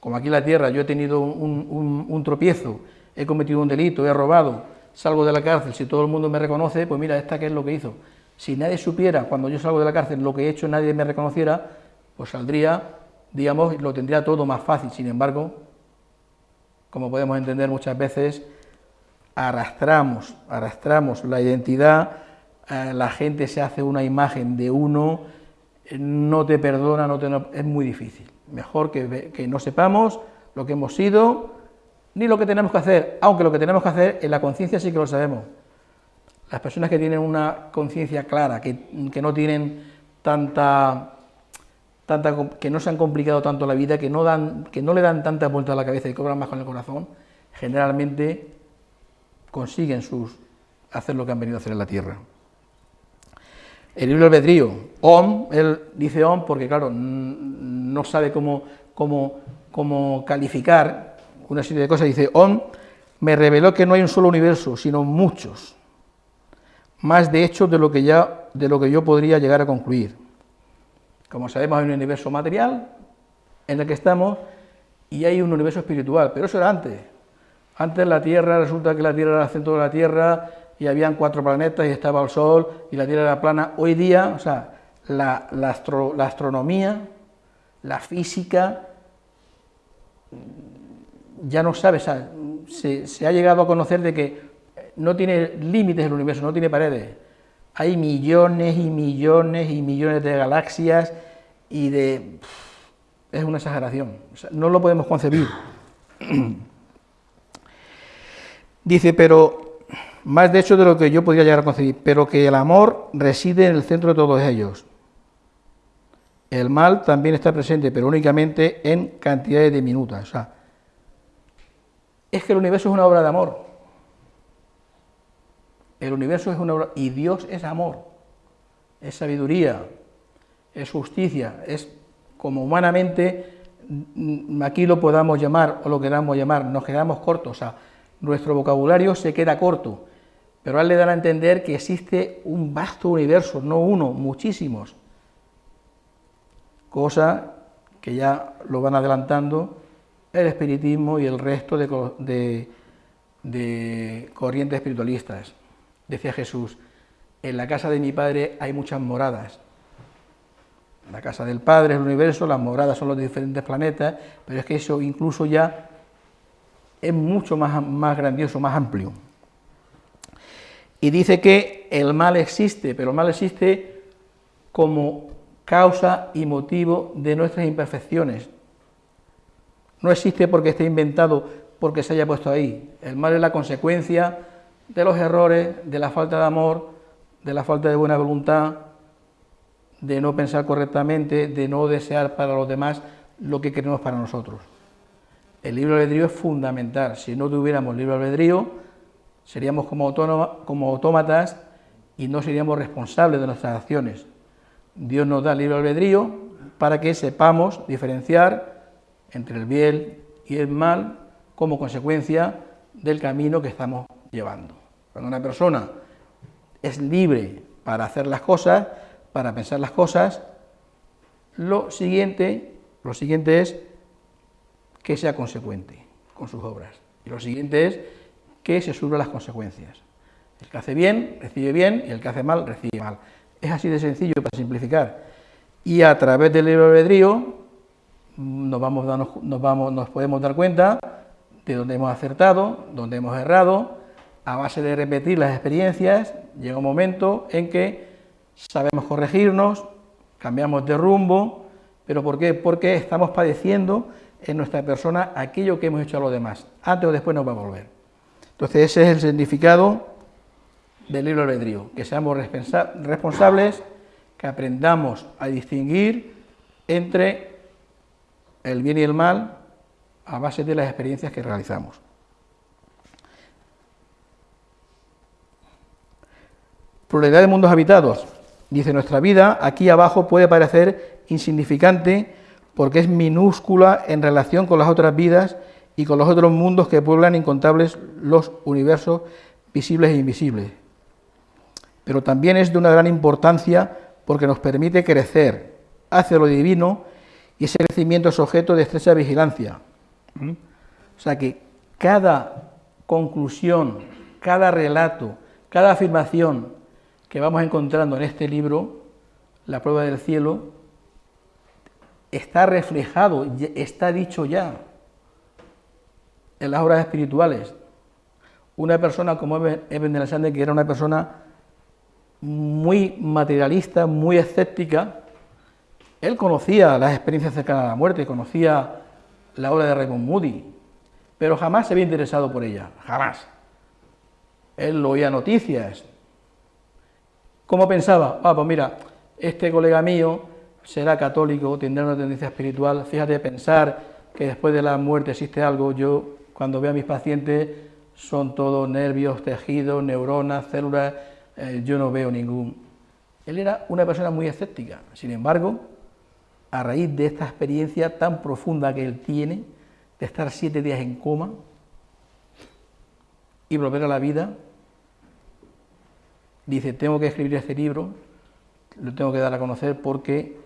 Como aquí en la tierra yo he tenido un tropiezo, he cometido un delito, he robado, salgo de la cárcel, si todo el mundo me reconoce, pues mira, esta qué es lo que hizo. Si nadie supiera cuando yo salgo de la cárcel lo que he hecho, nadie me reconociera, pues saldría, digamos, lo tendría todo más fácil. Sin embargo, como podemos entender muchas veces, arrastramos, arrastramos la identidad, la gente se hace una imagen de uno, no te perdona, no te, es muy difícil. Mejor que, no sepamos lo que hemos sido, ni lo que tenemos que hacer, aunque lo que tenemos que hacer en la conciencia sí que lo sabemos. Las personas que tienen una conciencia clara, que, no tienen tanta, tanta, que no se han complicado tanto la vida, que no, le dan tanta vuelta a la cabeza y cobran más con el corazón, generalmente consiguen sus, hacer lo que han venido a hacer en la tierra. El libro albedrío, Om, él dice Om porque, claro, no sabe cómo, cómo, cómo calificar una serie de cosas, dice, On me reveló que no hay un solo universo, sino muchos, más de hecho de lo que, ya, de lo que yo podría llegar a concluir. Como sabemos, hay un universo material en el que estamos y hay un universo espiritual, pero eso era antes. Antes la Tierra, resulta que la Tierra era el centro de la Tierra y habían cuatro planetas y estaba el Sol y la Tierra era plana. Hoy día, o sea, la, astronomía, la física, ya no sabe, se, se, ha llegado a conocer de que no tiene límites el universo, no tiene paredes. Hay millones y millones y millones de galaxias y de... es una exageración, no lo podemos concebir. Dice, pero, más de hecho de lo que yo podría llegar a concebir, pero que el amor reside en el centro de todos ellos. El mal también está presente, pero únicamente en cantidades diminutas. O es que el universo es una obra de amor. El universo es una obra, y Dios es amor, es sabiduría, es justicia, es como humanamente mm, aquí lo podamos llamar o lo queramos llamar, nos quedamos cortos, o sea, nuestro vocabulario se queda corto, pero a le dan a entender que existe un vasto universo, no uno, muchísimos, cosa que ya lo van adelantando el espiritismo y el resto de, corrientes espiritualistas. Decía Jesús, en la casa de mi Padre hay muchas moradas, la casa del Padre es el universo, las moradas son los diferentes planetas, pero es que eso incluso ya es mucho más grandioso, más amplio. Y dice que el mal existe, pero el mal existe como causa y motivo de nuestras imperfecciones. No existe porque esté inventado, porque se haya puesto ahí. El mal es la consecuencia de los errores, de la falta de amor, de la falta de buena voluntad, de no pensar correctamente, de no desear para los demás lo que queremos para nosotros. El libre albedrío es fundamental. Si no tuviéramos libre albedrío, seríamos como, autómatas y no seríamos responsables de nuestras acciones. Dios nos da libre albedrío para que sepamos diferenciar entre el bien y el mal como consecuencia del camino que estamos llevando. Cuando una persona es libre para hacer las cosas, para pensar las cosas, lo siguiente, lo siguiente es que sea consecuente con sus obras. Y lo siguiente es que se sufra las consecuencias. El que hace bien, recibe bien, y el que hace mal, recibe mal. Es así de sencillo para simplificar. Y a través del libre albedrío nos, vamos, nos, vamos, nos podemos dar cuenta de dónde hemos acertado, dónde hemos errado, a base de repetir las experiencias, llega un momento en que sabemos corregirnos, cambiamos de rumbo, pero ¿por qué? Porque estamos padeciendo en nuestra persona aquello que hemos hecho a los demás. Antes o después nos va a volver. Entonces ese es el significado del libro albedrío, que seamos responsables, que aprendamos a distinguir entre el bien y el mal a base de las experiencias que realizamos. Pluralidad de mundos habitados. Dice, nuestra vida aquí abajo puede parecer insignificante porque es minúscula en relación con las otras vidas y con los otros mundos que pueblan incontables los universos visibles e invisibles. Pero también es de una gran importancia porque nos permite crecer hacia lo divino y ese crecimiento es objeto de estrecha vigilancia. ¿Mm? O sea que cada conclusión, cada relato, cada afirmación que vamos encontrando en este libro, La prueba del cielo, está reflejado, está dicho ya en las obras espirituales. Una persona como Eben de la Sande, que era una persona muy materialista, muy escéptica, él conocía las experiencias cercanas a la muerte, conocía la obra de Raymond Moody, pero jamás se había interesado por ella, jamás. Él oía noticias, ¿Cómo pensaba? Ah, pues mira, este colega mío será católico, tendrá una tendencia espiritual. Fíjate, pensar que después de la muerte existe algo. Yo, cuando veo a mis pacientes, son todos nervios, tejidos, neuronas, células. Eh, yo no veo ningún. Él era una persona muy escéptica. Sin embargo, a raíz de esta experiencia tan profunda que él tiene, de estar siete días en coma y volver a la vida, dice, tengo que escribir este libro, lo tengo que dar a conocer porque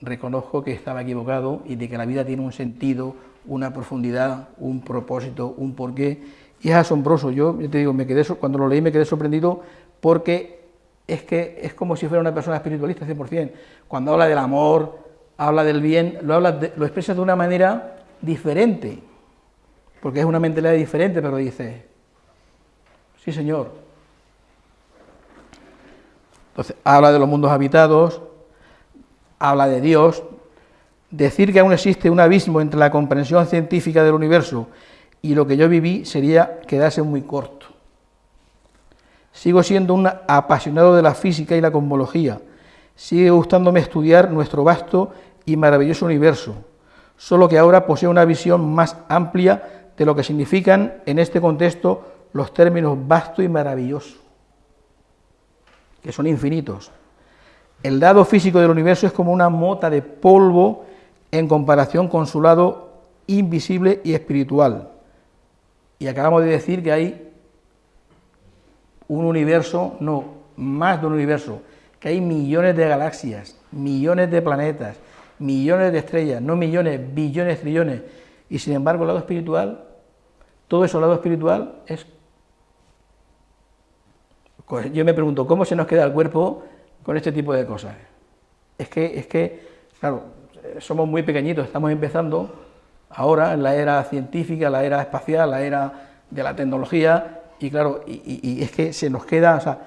reconozco que estaba equivocado y de que la vida tiene un sentido, una profundidad, un propósito, un porqué, y es asombroso. Yo, te digo, me quedé, cuando lo leí me quedé sorprendido porque es que es como si fuera una persona espiritualista 100%. Cuando habla del amor, habla del bien, lo, habla lo expresa de una manera diferente, porque es una mentalidad diferente, pero dice, sí señor. Entonces, habla de los mundos habitados, habla de Dios, decir que aún existe un abismo entre la comprensión científica del universo y lo que yo viví sería quedarse muy corto. Sigo siendo un apasionado de la física y la cosmología. Sigue gustándome estudiar nuestro vasto y maravilloso universo, solo que ahora posee una visión más amplia de lo que significan en este contexto los términos vasto y maravilloso, que son infinitos. El lado físico del universo es como una mota de polvo en comparación con su lado invisible y espiritual. Y acabamos de decir que hay un universo, no, más de un universo, que hay millones de galaxias, millones de planetas, millones de estrellas, no millones, billones, trillones, y sin embargo el lado espiritual, todo eso, el lado espiritual es... Yo me pregunto, ¿cómo se nos queda el cuerpo con este tipo de cosas? Es que, es que, claro, somos muy pequeñitos, estamos empezando ahora en la era científica, la era espacial, la era de la tecnología, y claro, y, es que se nos queda, o sea,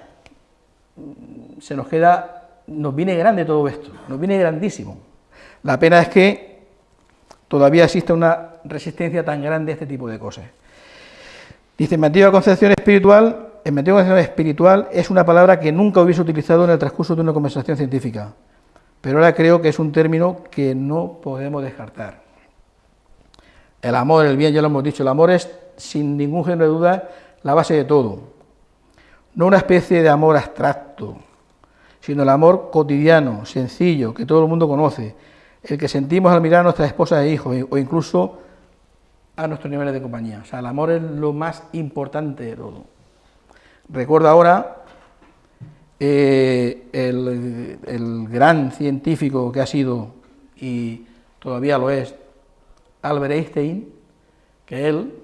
se nos queda, nos viene grande todo esto, nos viene grandísimo. La pena es que todavía existe una resistencia tan grande a este tipo de cosas. Dice, antigua concepción espiritual, en mi antigua concepción espiritual es una palabra que nunca hubiese utilizado en el transcurso de una conversación científica, pero ahora creo que es un término que no podemos descartar. El amor, el bien, ya lo hemos dicho, el amor es, sin ningún género de duda, la base de todo. No una especie de amor abstracto, sino el amor cotidiano, sencillo, que todo el mundo conoce, el que sentimos al mirar a nuestras esposas e hijos, o incluso a nuestros niveles de compañía. O sea, el amor es lo más importante de todo. Recuerdo ahora eh, el, el gran científico que ha sido, y todavía lo es, Albert Einstein, que él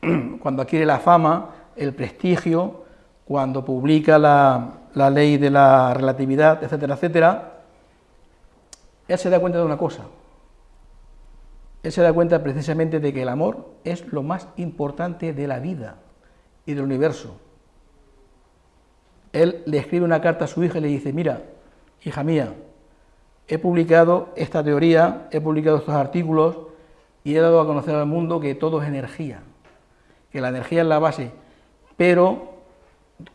cuando adquiere la fama, el prestigio, cuando publica la, ley de la relatividad, etcétera, etcétera, él se da cuenta de una cosa. Él se da cuenta precisamente de que el amor es lo más importante de la vida y del universo. Él le escribe una carta a su hija y le dice, mira, hija mía, he publicado esta teoría, he publicado estos artículos y he dado a conocer al mundo que todo es energía que la energía es la base, pero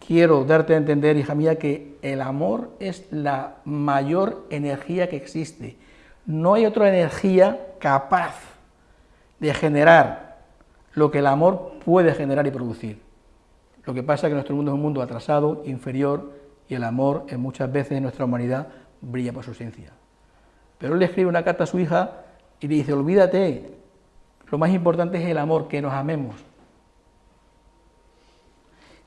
quiero darte a entender, hija mía, que el amor es la mayor energía que existe. No hay otra energía capaz de generar lo que el amor puede generar y producir. Lo que pasa es que nuestro mundo es un mundo atrasado, inferior, y el amor en muchas veces en nuestra humanidad brilla por su esencia. Pero él le escribe una carta a su hija y le dice, olvídate, lo más importante es el amor, que nos amemos.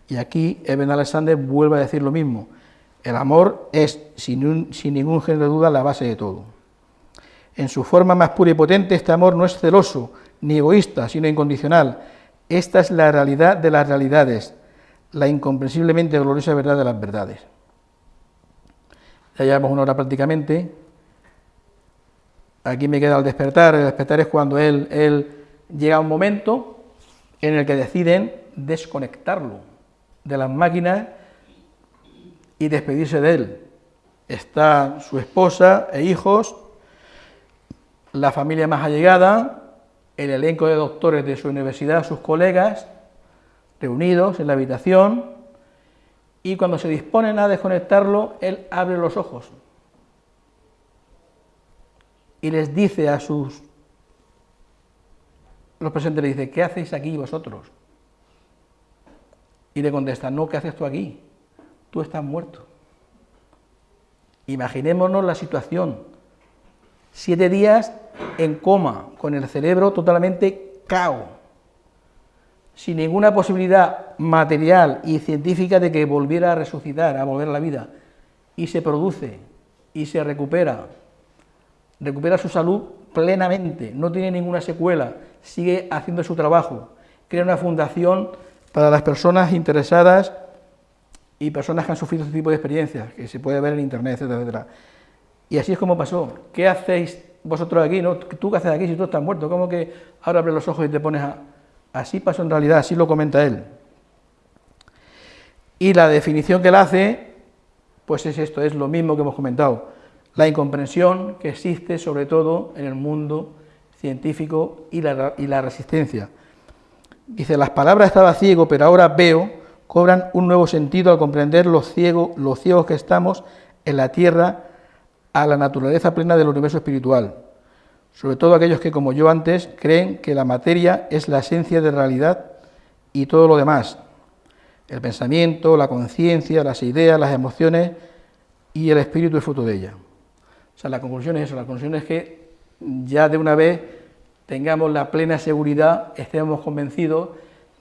Y aquí Eben Alexander vuelve a decir lo mismo. El amor es, sin, ningún género de duda, la base de todo. En su forma más pura y potente, este amor no es celoso ni egoísta, sino incondicional. Esta es la realidad de las realidades, la incomprensiblemente gloriosa verdad de las verdades. Ya llevamos una hora prácticamente. Aquí me queda el despertar. El despertar es cuando él, él llega a un momento en el que deciden desconectarlo de las máquinas y despedirse de él. Está su esposa e hijos, la familia más allegada, el elenco de doctores de su universidad, sus colegas, reunidos en la habitación, y cuando se disponen a desconectarlo, él abre los ojos y les dice a sus los presentes, le dice, ¿qué hacéis aquí vosotros? Y le contesta, no, ¿qué haces tú aquí? Tú estás muerto. Imaginémonos la situación. Siete días en coma, con el cerebro totalmente cao, sin ninguna posibilidad material y científica de que volviera a resucitar, a volver a la vida, y se produce y se recupera, recupera su salud plenamente, no tiene ninguna secuela, sigue haciendo su trabajo, crea una fundación para las personas interesadas y personas que han sufrido este tipo de experiencias, que se puede ver en internet, etcétera. Y así es como pasó. ¿Qué hacéis vosotros aquí? ¿no? ¿Tú qué haces aquí si tú estás muerto? ¿Cómo que ahora abres los ojos y te pones a...? Así pasó en realidad, así lo comenta él. Y la definición que él hace, pues es esto, es lo mismo que hemos comentado. La incomprensión que existe sobre todo en el mundo científico y la, resistencia. Dice, las palabras estaba ciego, pero ahora veo, cobran un nuevo sentido al comprender los ciegos, los ciegos que estamos en la tierra a la naturaleza plena del universo espiritual. Sobre todo aquellos que, como yo antes, creen que la materia es la esencia de realidad y todo lo demás. El pensamiento, la conciencia, las ideas, las emociones y el espíritu es fruto de ella. O sea, la conclusión es eso, la conclusión es que ya de una vez tengamos la plena seguridad, estemos convencidos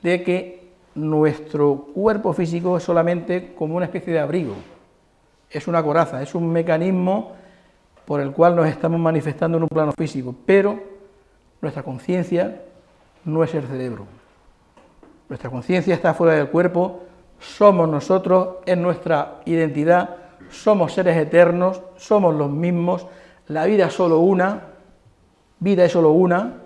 de que nuestro cuerpo físico es solamente como una especie de abrigo, es una coraza, es un mecanismo por el cual nos estamos manifestando en un plano físico, pero nuestra conciencia no es el cerebro. Nuestra conciencia está fuera del cuerpo, somos nosotros, es nuestra identidad, somos seres eternos, somos los mismos, la vida es solo una, Vida es solo una,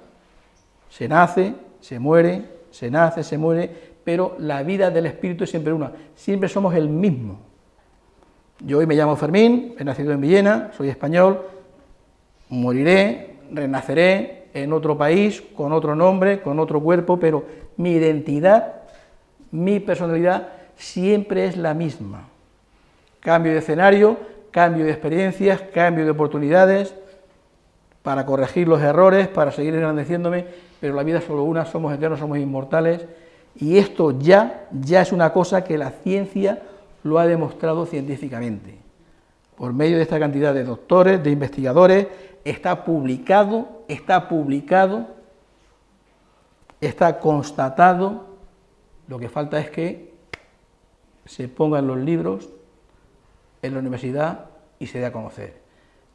se nace, se muere, se nace, se muere, pero la vida del espíritu es siempre una, siempre somos el mismo. Yo hoy me llamo Fermín, he nacido en Villena, soy español, moriré, renaceré en otro país, con otro nombre, con otro cuerpo, pero mi identidad, mi personalidad siempre es la misma. Cambio de escenario, cambio de experiencias, cambio de oportunidades, para corregir los errores, para seguir engrandeciéndome, pero la vida es solo una, somos eternos, somos inmortales, y esto ya, ya es una cosa que la ciencia lo ha demostrado científicamente. Por medio de esta cantidad de doctores, de investigadores, está publicado, está publicado, está constatado, lo que falta es que se pongan los libros en la universidad y se dé a conocer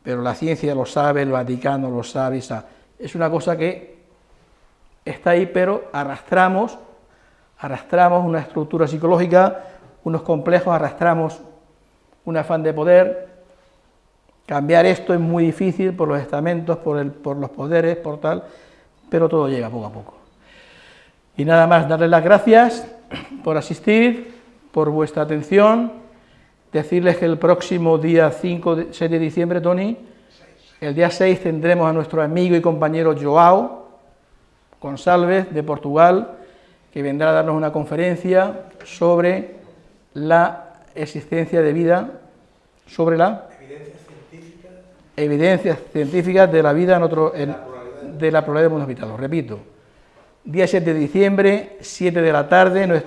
pero la ciencia lo sabe, el Vaticano lo sabe, es una cosa que está ahí, pero arrastramos, arrastramos una estructura psicológica, unos complejos, arrastramos un afán de poder, cambiar esto es muy difícil por los estamentos, por, el, por los poderes, por tal, pero todo llega poco a poco. Y nada más, darles las gracias por asistir, por vuestra atención, decirles que el próximo día 5 de, 6 de diciembre, Tony, el día 6 tendremos a nuestro amigo y compañero Joao González de Portugal, que vendrá a darnos una conferencia sobre la existencia de vida, sobre la evidencias científicas, de la vida en otro, de la probabilidad de mundos habitados. Repito, día 7 de diciembre, 7 de la tarde,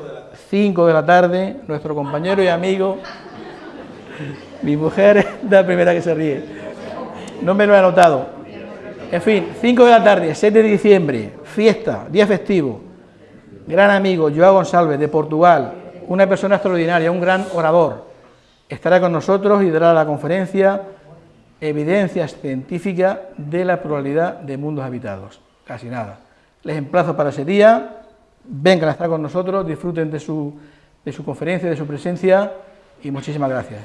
5 de la tarde, nuestro compañero y amigo mi mujer es la primera que se ríe. No me lo he anotado. En fin, 5 de la tarde, 7 de diciembre, fiesta, día festivo. Gran amigo, Joao González, de Portugal, una persona extraordinaria, un gran orador. Estará con nosotros y dará la conferencia Evidencias científicas de la probabilidad de mundos habitados. Casi nada. Les emplazo para ese día, vengan a estar con nosotros, disfruten de su, de su conferencia, de su presencia y muchísimas gracias.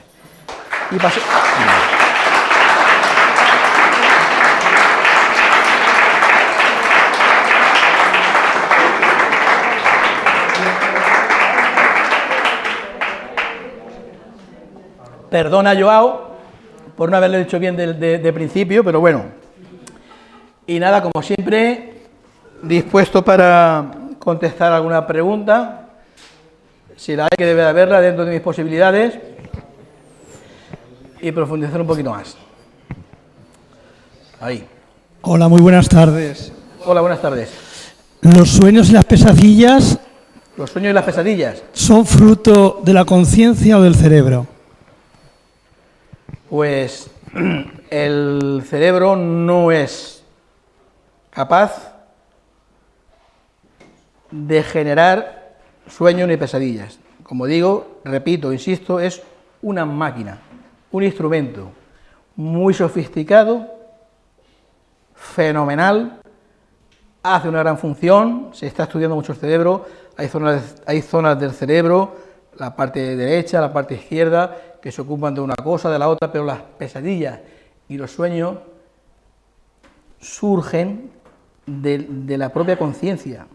Perdona, Joao, por no haberle dicho bien de, principio, pero bueno. Y nada, como siempre, dispuesto para contestar alguna pregunta, si la hay que debe haberla dentro de mis posibilidades y profundizar un poquito más. Ahí. Hola, muy buenas tardes. Hola, buenas tardes. Los sueños y las pesadillas... Los sueños y las pesadillas. ¿Son fruto de la conciencia o del cerebro? Pues el cerebro no es capaz de generar sueños ni pesadillas. Como digo, repito, insisto, es una máquina un instrumento muy sofisticado, fenomenal, hace una gran función, se está estudiando mucho el cerebro, hay zonas, hay zonas del cerebro la parte derecha, la parte izquierda, que se ocupan de una cosa, de la otra, pero las pesadillas y los sueños surgen de, la propia conciencia,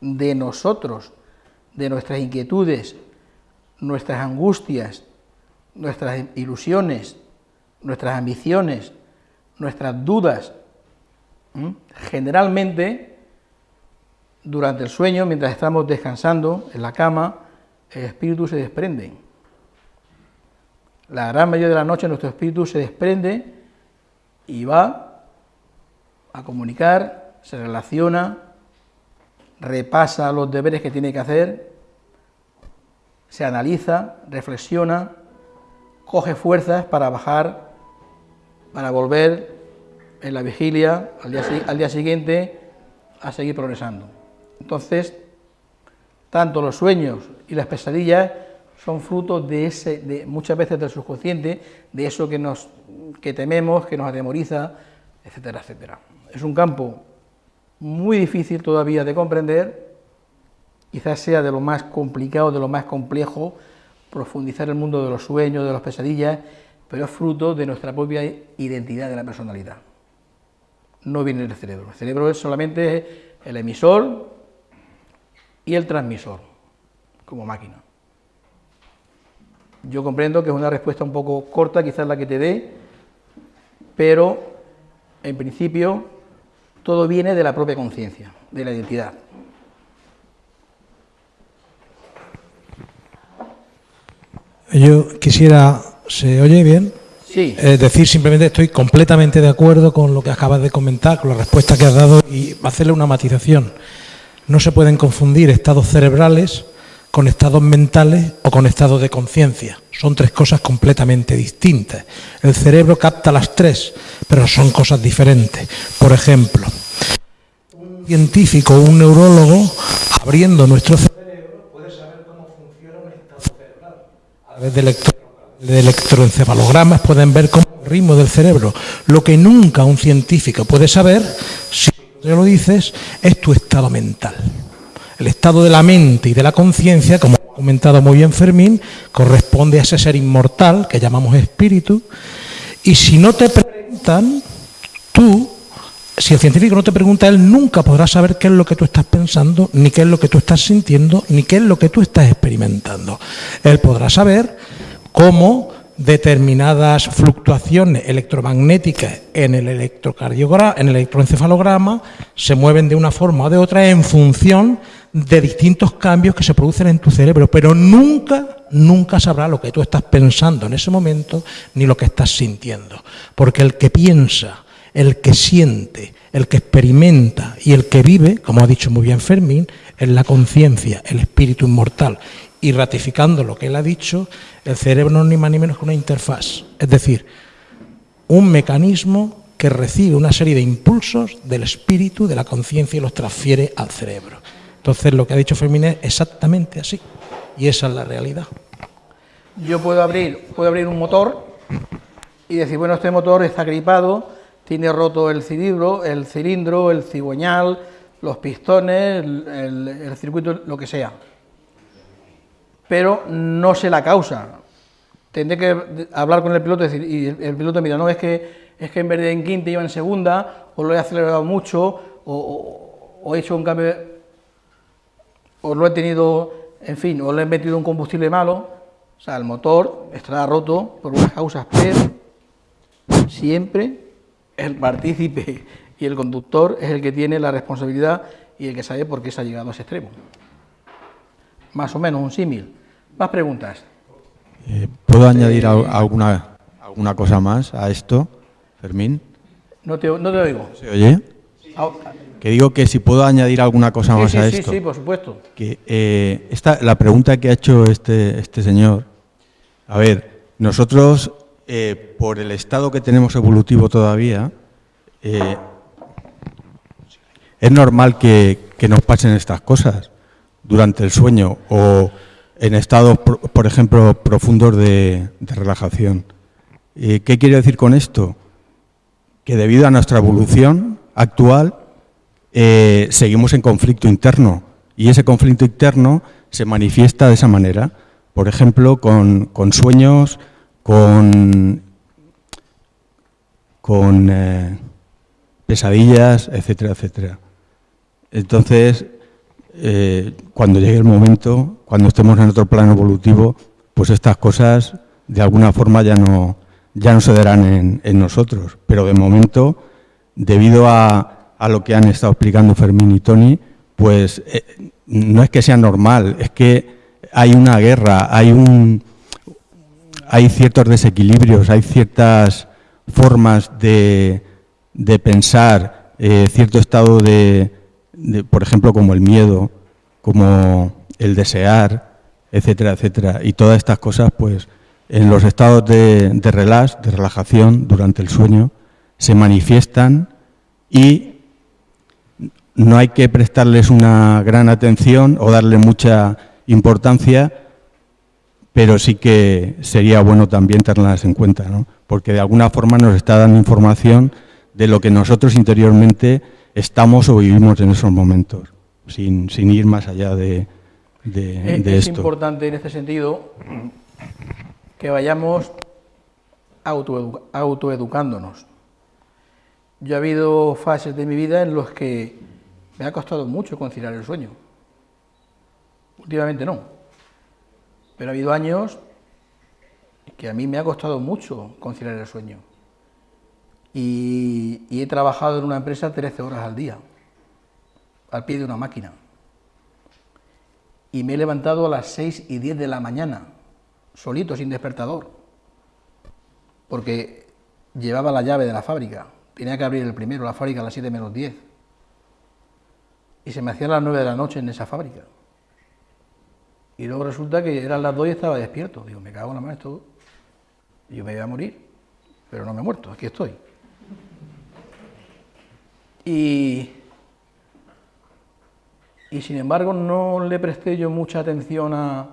de nosotros, de nuestras inquietudes, nuestras angustias, nuestras ilusiones, nuestras ambiciones, nuestras dudas. Generalmente, durante el sueño, mientras estamos descansando en la cama, espíritu se desprende. La gran mayoría de la noche nuestro espíritu se desprende y va a comunicar, se relaciona, repasa los deberes que tiene que hacer, se analiza, reflexiona, coge fuerzas para bajar, para volver en la vigilia al día, al día siguiente a seguir progresando. Entonces, tanto los sueños y las pesadillas son frutos de ese, de, muchas veces del subconsciente, de eso que, nos, que tememos, que nos atemoriza, etcétera, etcétera. Es un campo muy difícil todavía de comprender, quizás sea de lo más complicado, de lo más complejo, profundizar el mundo de los sueños, de las pesadillas, pero es fruto de nuestra propia identidad de la personalidad. No viene del cerebro. El cerebro es solamente el emisor y el transmisor como máquina. Yo comprendo que es una respuesta un poco corta, quizás la que te dé, pero en principio todo viene de la propia conciencia, de la identidad. Yo quisiera, ¿se oye bien? Sí. Es decir, simplemente estoy completamente de acuerdo con lo que acabas de comentar, con la respuesta que has dado y hacerle una matización. No se pueden confundir estados cerebrales con estados mentales o con estados de conciencia. Son tres cosas completamente distintas. El cerebro capta las tres, pero son cosas diferentes. Por ejemplo, un científico o un neurólogo abriendo nuestro cerebro puede saber cómo funciona un estado cerebral. A través de, electroencefalogramas pueden ver cómo el ritmo del cerebro. Lo que nunca un científico puede saber, si ya lo dices, es tu estado mental. El estado de la mente y de la conciencia, como ha comentado muy bien Fermín, corresponde a ese ser inmortal que llamamos espíritu. Y si no te preguntan, tú, si el científico no te pregunta, él nunca podrá saber qué es lo que tú estás pensando, ni qué es lo que tú estás sintiendo, ni qué es lo que tú estás experimentando. Él podrá saber cómo determinadas fluctuaciones electromagnéticas en el electrocardiograma, en el electroencefalograma, se mueven de una forma o de otra en función de distintos cambios que se producen en tu cerebro, pero nunca, nunca sabrá lo que tú estás pensando en ese momento ni lo que estás sintiendo, porque el que piensa, el que siente, el que experimenta y el que vive, como ha dicho muy bien Fermín, es la conciencia, el espíritu inmortal, y ratificando lo que él ha dicho, el cerebro no es ni más ni menos que una interfaz, es decir, un mecanismo que recibe una serie de impulsos del espíritu, de la conciencia y los transfiere al cerebro. Entonces lo que ha dicho Fermín es exactamente así, y esa es la realidad. Yo puedo abrir, puedo abrir un motor y decir, bueno, este motor está gripado, tiene roto el cilindro, el cilindro, el cigüeñal, los pistones, el circuito, lo que sea pero no sé la causa. Tendré que hablar con el piloto y decir, y el piloto mira, no, es que, es que en vez de en quinta iba en segunda, o lo he acelerado mucho, o, he hecho un cambio, o lo he tenido, en fin, o le he metido un combustible malo, o sea, el motor estará roto por unas causas, pero siempre el partícipe y el conductor es el que tiene la responsabilidad y el que sabe por qué se ha llegado a ese extremo. Más o menos un símil. Más preguntas. Eh, ¿Puedo añadir alguna, alguna cosa más a esto, Fermín? No te, no te oigo. ¿Se oye? Ah, que digo que si puedo añadir alguna cosa más a esto. Sí, sí, por supuesto. Que eh, esta, la pregunta que ha hecho este, este señor, a ver, nosotros, eh, por el estado que tenemos evolutivo todavía, es normal que, que nos pasen estas cosas durante el sueño o en estados, por ejemplo, profundos de, relajación. ¿Qué quiere decir con esto? Que debido a nuestra evolución actual, eh, seguimos en conflicto interno y ese conflicto interno se manifiesta de esa manera. por ejemplo, con, sueños, con, eh, pesadillas, etcétera, etcétera. Entonces, eh, cuando llegue el momento, cuando estemos en otro plano evolutivo, pues estas cosas de alguna forma ya no, ya no se darán en, nosotros. Pero de momento, debido a, a, lo que han estado explicando Fermín y Tony, pues eh, no es que sea normal, es que hay una guerra, hay un hay ciertos desequilibrios, hay ciertas formas de, de pensar, eh, cierto estado de, por ejemplo, como el miedo, como el desear, etcétera, etcétera. Y todas estas cosas, pues, en los estados de, de relax, de relajación durante el sueño, se manifiestan y no hay que prestarles una gran atención o darle mucha importancia, pero sí que sería bueno también tenerlas en cuenta, ¿no? porque de alguna forma nos está dando información de lo que nosotros interiormente estamos o vivimos en esos momentos, sin, ir más allá de, de, esto. Es importante en este sentido que vayamos autoeducándonos. Yo ha habido fases de mi vida en las que me ha costado mucho conciliar el sueño. Últimamente no. Pero ha habido años que a mí me ha costado mucho conciliar el sueño. Y, he trabajado en una empresa 13 horas al día, al pie de una máquina. Y me he levantado a las 6 y 10 de la mañana, solito, sin despertador, porque llevaba la llave de la fábrica. Tenía que abrir el primero, la fábrica a las 7 menos 10. Y se me hacía las 9 de la noche en esa fábrica. Y luego resulta que eran las 2 y estaba despierto. Digo, me cago en la mano esto. Yo me iba a morir, pero no me he muerto, aquí estoy. Y, y sin embargo no le presté yo mucha atención a,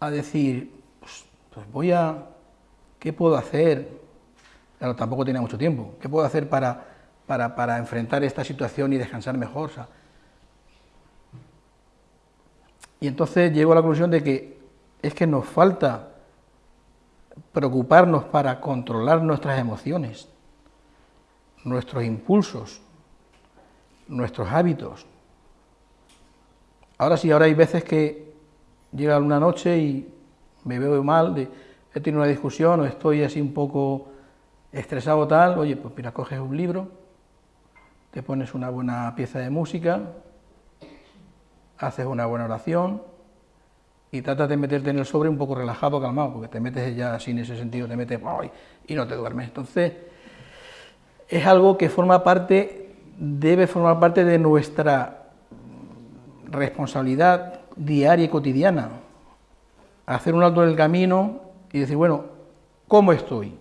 a decir, pues, pues, voy a, ¿qué puedo hacer? Claro, tampoco tenía mucho tiempo. ¿Qué puedo hacer para, para, para enfrentar esta situación y descansar mejor? Y entonces llego a la conclusión de que es que nos falta preocuparnos para controlar nuestras emociones, nuestros impulsos, nuestros hábitos. Ahora sí, ahora hay veces que llega una noche y me veo mal, he tenido una discusión o estoy así un poco estresado tal, oye, pues mira, coges un libro, te pones una buena pieza de música, haces una buena oración y tratas de meterte en el sobre un poco relajado, calmado, porque te metes ya así en ese sentido, te metes y no te duermes. Entonces, es algo que forma parte, debe formar parte de nuestra responsabilidad diaria y cotidiana. Hacer un alto en el camino y decir, bueno, ¿cómo estoy?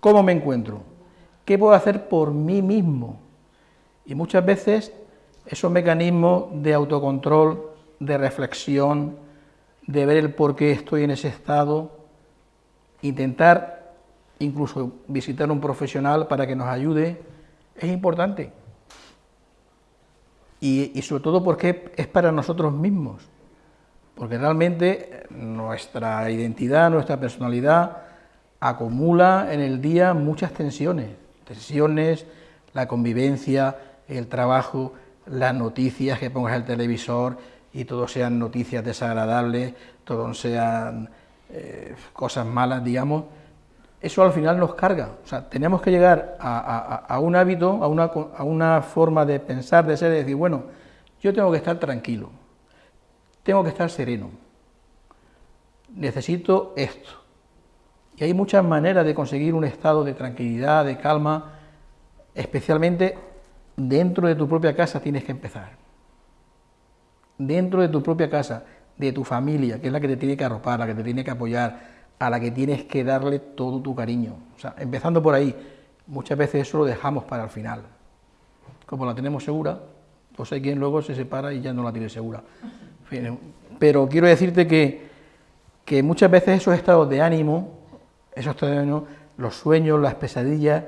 ¿Cómo me encuentro? ¿Qué puedo hacer por mí mismo? Y muchas veces esos mecanismos de autocontrol, de reflexión, de ver el por qué estoy en ese estado, intentar incluso visitar un profesional para que nos ayude, es importante. Y, sobre todo porque es para nosotros mismos, porque realmente nuestra identidad, nuestra personalidad acumula en el día muchas tensiones, tensiones, la convivencia, el trabajo, las noticias que pongas el televisor y todo sean noticias desagradables, todo sean eh, cosas malas, digamos, eso al final nos carga. O sea, tenemos que llegar a, un hábito, a una, a una, forma de pensar, de ser, de decir, bueno, yo tengo que estar tranquilo, tengo que estar sereno, necesito esto. Y hay muchas maneras de conseguir un estado de tranquilidad, de calma, especialmente dentro de tu propia casa tienes que empezar. Dentro de tu propia casa, de tu familia, que es la que te tiene que arropar, la que te tiene que apoyar, a la que tienes que darle todo tu cariño. O sea, empezando por ahí, muchas veces eso lo dejamos para el final. Como la tenemos segura, pues hay quien luego se separa y ya no la tiene segura. Pero quiero decirte que, que muchas veces esos estados de ánimo, esos estados de ánimo, los sueños, las pesadillas,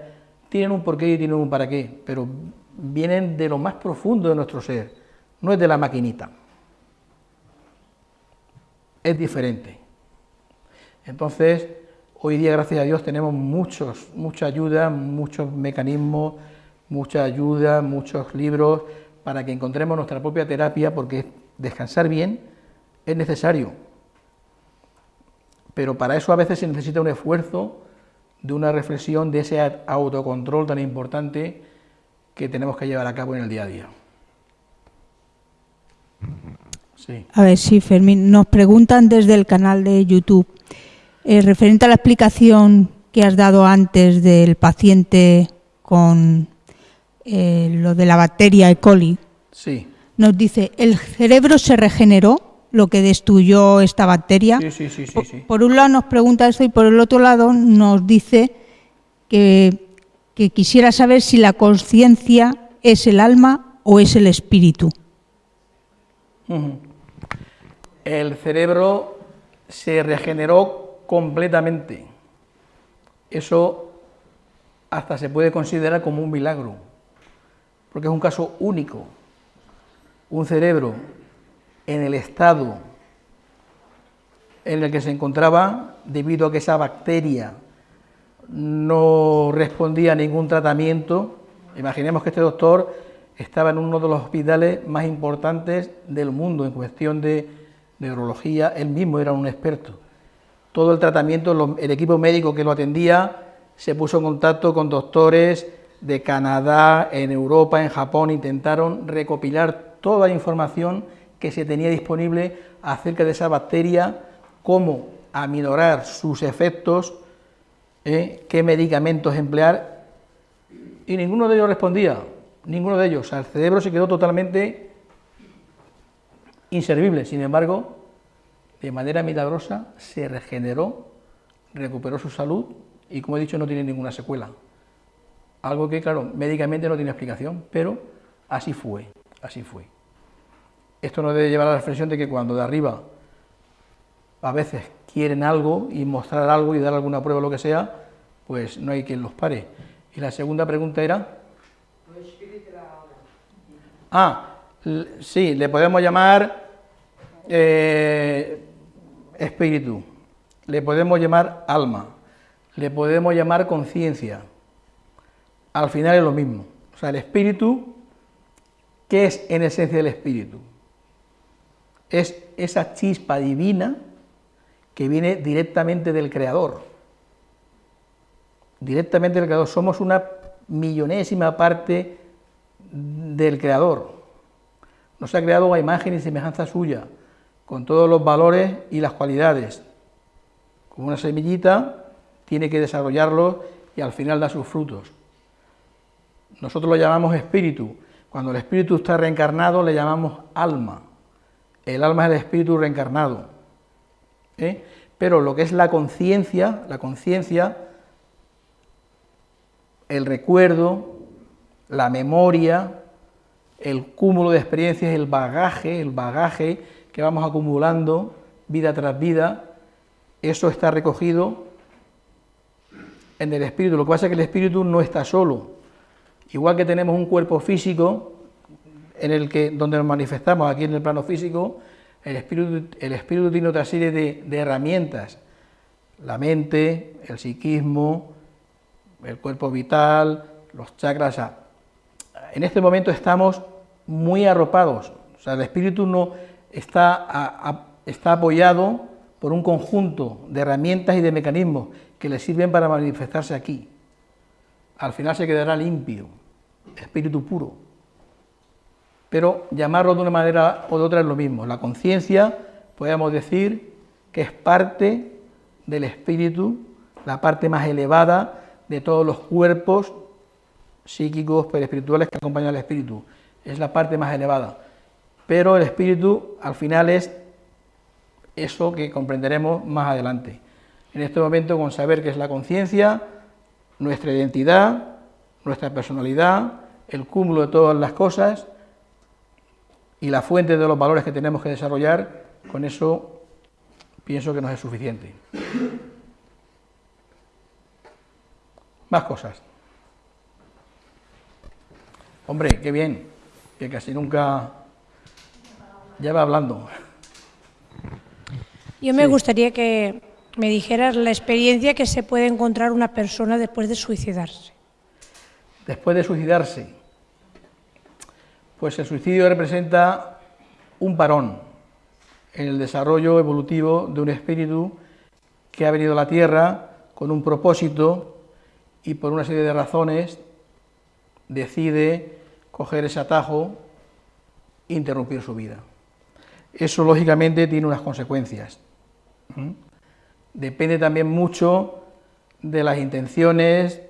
tienen un porqué y tienen un para qué, pero vienen de lo más profundo de nuestro ser, no es de la maquinita. es diferente. Entonces, hoy día, gracias a Dios, tenemos muchos, mucha ayuda, muchos mecanismos, mucha ayuda, muchos libros para que encontremos nuestra propia terapia, porque descansar bien es necesario. Pero para eso a veces se necesita un esfuerzo de una reflexión, de ese autocontrol tan importante que tenemos que llevar a cabo en el día a día. A ver, sí, Fermín. Nos preguntan desde el canal de YouTube, eh, referente a la explicación que has dado antes del paciente con eh, lo de la bacteria E. coli. Sí. Nos dice, ¿el cerebro se regeneró? lo que destruyó esta bacteria. Sí, sí, sí, por, por, un lado nos pregunta eso y por el otro lado nos dice que, que quisiera saber si la conciencia es el alma o es el espíritu. El cerebro se regeneró completamente. Eso hasta se puede considerar como un milagro, porque es un caso único. Un cerebro en el estado en el que se encontraba, debido a que esa bacteria no respondía a ningún tratamiento. Imaginemos que este doctor estaba en uno de los hospitales más importantes del mundo en cuestión de neurología, él mismo era un experto. Todo el tratamiento, el equipo médico que lo atendía se puso en contacto con doctores de Canadá, en Europa, en Japón, intentaron recopilar toda la información que se tenía disponible acerca de esa bacteria, cómo aminorar sus efectos, ¿eh? qué medicamentos emplear, y ninguno de ellos respondía ninguno de ellos. el cerebro se quedó totalmente inservible. Sin embargo, de manera milagrosa se regeneró, recuperó su salud y, como he dicho, no tiene ninguna secuela. Algo que, claro, médicamente no tiene explicación, pero así fue, así fue. Esto nos debe llevar a la reflexión de que cuando de arriba a veces quieren algo y mostrar algo y dar alguna prueba lo que sea, pues no hay quien los pare. Y la segunda pregunta era... Ah, sí, le podemos llamar eh, espíritu, le podemos llamar alma, le podemos llamar conciencia. Al final es lo mismo. O sea, el espíritu, ¿qué es en esencia el espíritu? Es esa chispa divina que viene directamente del Creador. Directamente del Creador. Somos una millonésima parte del Creador. Nos ha creado a imagen y semejanza suya, con todos los valores y las cualidades. Como una semillita, tiene que desarrollarlo y al final da sus frutos. Nosotros lo llamamos espíritu. Cuando el espíritu está reencarnado, le llamamos alma. El alma es el espíritu reencarnado. ¿Eh? Pero lo que es la conciencia, la conciencia, el recuerdo, la memoria, el cúmulo de experiencias, el bagaje, el bagaje que vamos acumulando vida tras vida, eso está recogido en el espíritu. Lo que pasa es que el espíritu no está solo. Igual que tenemos un cuerpo físico en el que donde nos manifestamos aquí en el plano físico, el espíritu, tiene otra serie de, herramientas, la mente, el psiquismo, el cuerpo vital, los chakras, en este momento estamos muy arropados, o sea, el espíritu no está apoyado por un conjunto de herramientas y de mecanismos que le sirven para manifestarse aquí. Al final se quedará limpio, espíritu puro. Pero llamarlo de una manera o de otra es lo mismo. La conciencia, podemos decir, que es parte del espíritu, la parte más elevada de todos los cuerpos psíquicos, espirituales que acompañan al espíritu. Es la parte más elevada. Pero el espíritu al final es eso que comprenderemos más adelante. En este momento con saber que es la conciencia, nuestra identidad, nuestra personalidad, el cúmulo de todas las cosas y la fuente de los valores que tenemos que desarrollar, con eso pienso que nos es suficiente. Más cosas. Hombre, qué bien, que casi nunca ya va hablando. Yo me gustaría que me dijeras la experiencia que se puede encontrar una persona después de suicidarse. Después de suicidarse, pues el suicidio representa un parón en el desarrollo evolutivo de un espíritu que ha venido a la Tierra con un propósito y por una serie de razones decide coger ese atajo e interrumpir su vida. Eso lógicamente tiene unas consecuencias. Depende también mucho de las intenciones,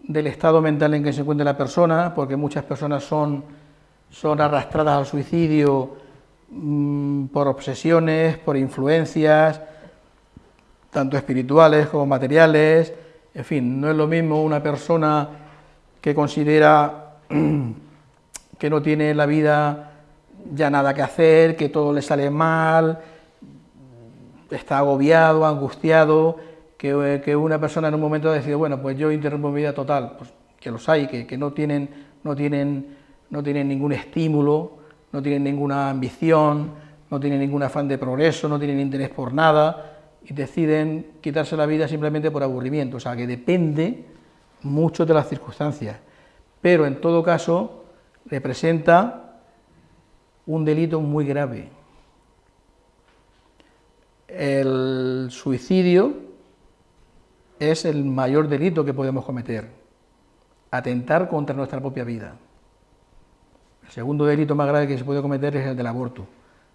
del estado mental en que se encuentra la persona, porque muchas personas son, son arrastradas al suicidio mm, por obsesiones, por influencias, tanto espirituales como materiales, en fin, no es lo mismo una persona que considera que no tiene la vida ya nada que hacer, que todo le sale mal, está agobiado, angustiado, que, una persona en un momento decide, bueno, pues yo interrumpo mi vida total, pues que los hay, que, no, tienen, no, tienen, no tienen ningún estímulo, no tienen ninguna ambición, no tienen ningún afán de progreso, no tienen interés por nada, y deciden quitarse la vida simplemente por aburrimiento, o sea, que depende mucho de las circunstancias, pero en todo caso representa un delito muy grave. El suicidio es el mayor delito que podemos cometer, atentar contra nuestra propia vida. El segundo delito más grave que se puede cometer es el del aborto,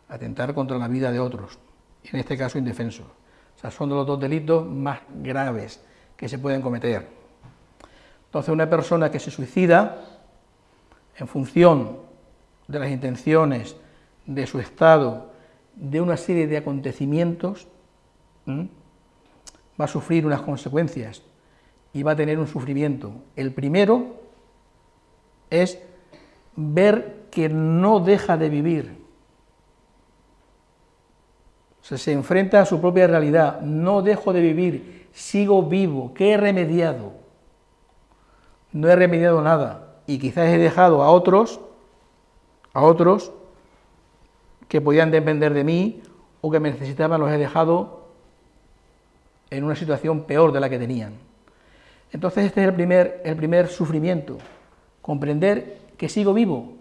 atentar contra la vida de otros, en este caso indefensos. O sea, son los dos delitos más graves que se pueden cometer. Entonces, una persona que se suicida en función de las intenciones, de su estado, de una serie de acontecimientos, va a sufrir unas consecuencias y va a tener un sufrimiento. El primero es ver que no deja de vivir. se enfrenta a su propia realidad, no dejo de vivir, sigo vivo, ¿qué he remediado? No he remediado nada y quizás he dejado a otros, a otros que podían depender de mí o que me necesitaban, los he dejado en una situación peor de la que tenían. Entonces este es el primer, el primer sufrimiento, comprender que sigo vivo,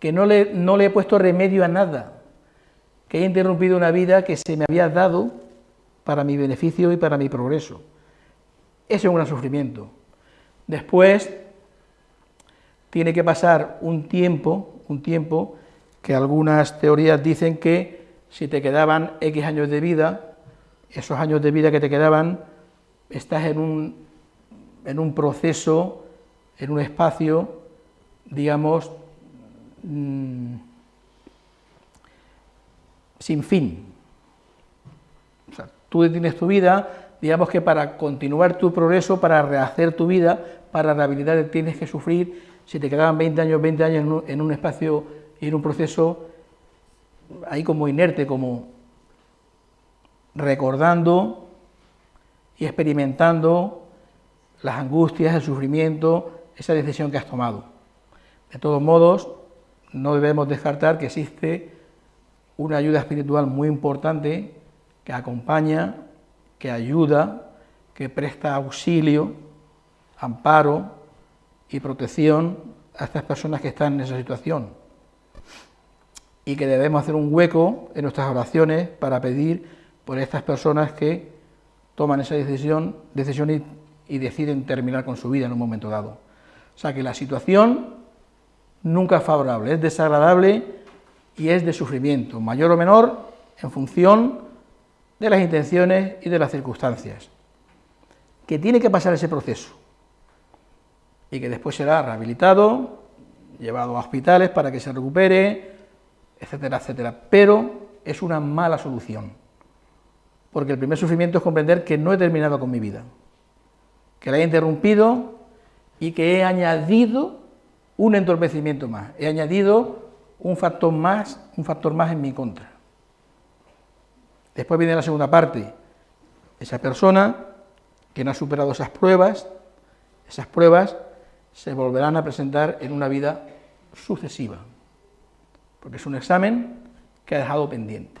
que no le, no le he puesto remedio a nada, que he interrumpido una vida que se me había dado para mi beneficio y para mi progreso. Ese es un gran sufrimiento. Después tiene que pasar un tiempo, un tiempo que algunas teorías dicen que si te quedaban X años de vida, esos años de vida que te quedaban, estás en un, en un proceso, en un espacio, digamos, mm, sin fin. O sea, tú tienes tu vida, digamos que para continuar tu progreso, para rehacer tu vida, para rehabilitar tienes que sufrir, si te quedaban 20 años, 20 años en un, en un espacio y en un proceso ahí como inerte, como recordando y experimentando las angustias, el sufrimiento, esa decisión que has tomado. De todos modos, no debemos descartar que existe una ayuda espiritual muy importante que acompaña, que ayuda, que presta auxilio, amparo y protección a estas personas que están en esa situación. Y que debemos hacer un hueco en nuestras oraciones para pedir por estas personas que toman esa decisión, decisión y, deciden terminar con su vida en un momento dado. O sea que la situación nunca es favorable, es desagradable y es de sufrimiento, mayor o menor, en función de las intenciones y de las circunstancias. Que tiene que pasar ese proceso y que después será rehabilitado, llevado a hospitales para que se recupere, etcétera, etcétera. Pero es una mala solución porque el primer sufrimiento es comprender que no he terminado con mi vida, que la he interrumpido y que he añadido un entorpecimiento más, he añadido un factor más, un factor más en mi contra. Después viene la segunda parte, esa persona que no ha superado esas pruebas, esas pruebas se volverán a presentar en una vida sucesiva, porque es un examen que ha dejado pendiente.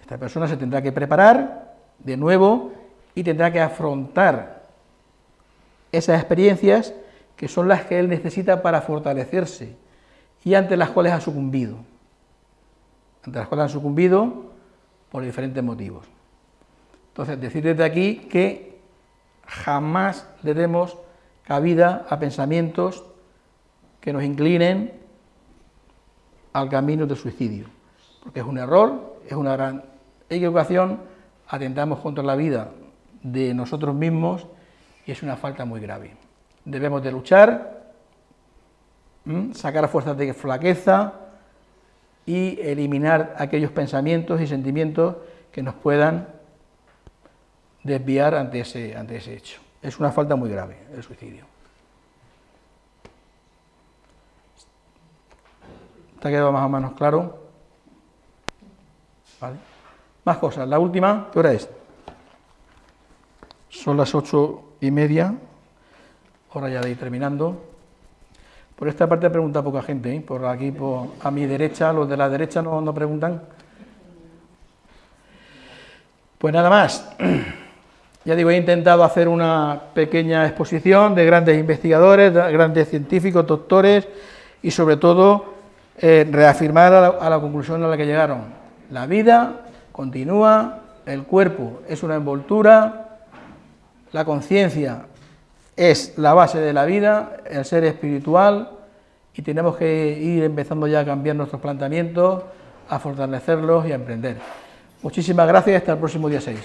Esta persona se tendrá que preparar de nuevo y tendrá que afrontar esas experiencias que son las que él necesita para fortalecerse y ante las cuales ha sucumbido. Ante las cuales ha sucumbido por diferentes motivos. Entonces, decir desde aquí que jamás le demos cabida a pensamientos que nos inclinen al camino del suicidio, porque es un error, es una gran equivocación, atentamos contra la vida de nosotros mismos y es una falta muy grave. Debemos de luchar, sacar fuerzas de flaqueza y eliminar aquellos pensamientos y sentimientos que nos puedan desviar ante ese, ante ese hecho. Es una falta muy grave el suicidio. ¿Te ha quedado más o menos claro? Más cosas. La última, ¿qué hora es? Son las ocho y media, hora ya de ir terminando. Por esta parte pregunta poca gente, ¿eh? por aquí a mi derecha, los de la derecha no, no preguntan. Pues nada más. Ya digo, he intentado hacer una pequeña exposición de grandes investigadores, de grandes científicos, doctores y sobre todo eh, reafirmar a la conclusión a la que llegaron. La vida continúa, el cuerpo es una envoltura, la conciencia es la base de la vida, el ser espiritual, y tenemos que ir empezando ya a cambiar nuestros planteamientos, a fortalecerlos y a emprender. Muchísimas gracias y hasta el próximo día 6.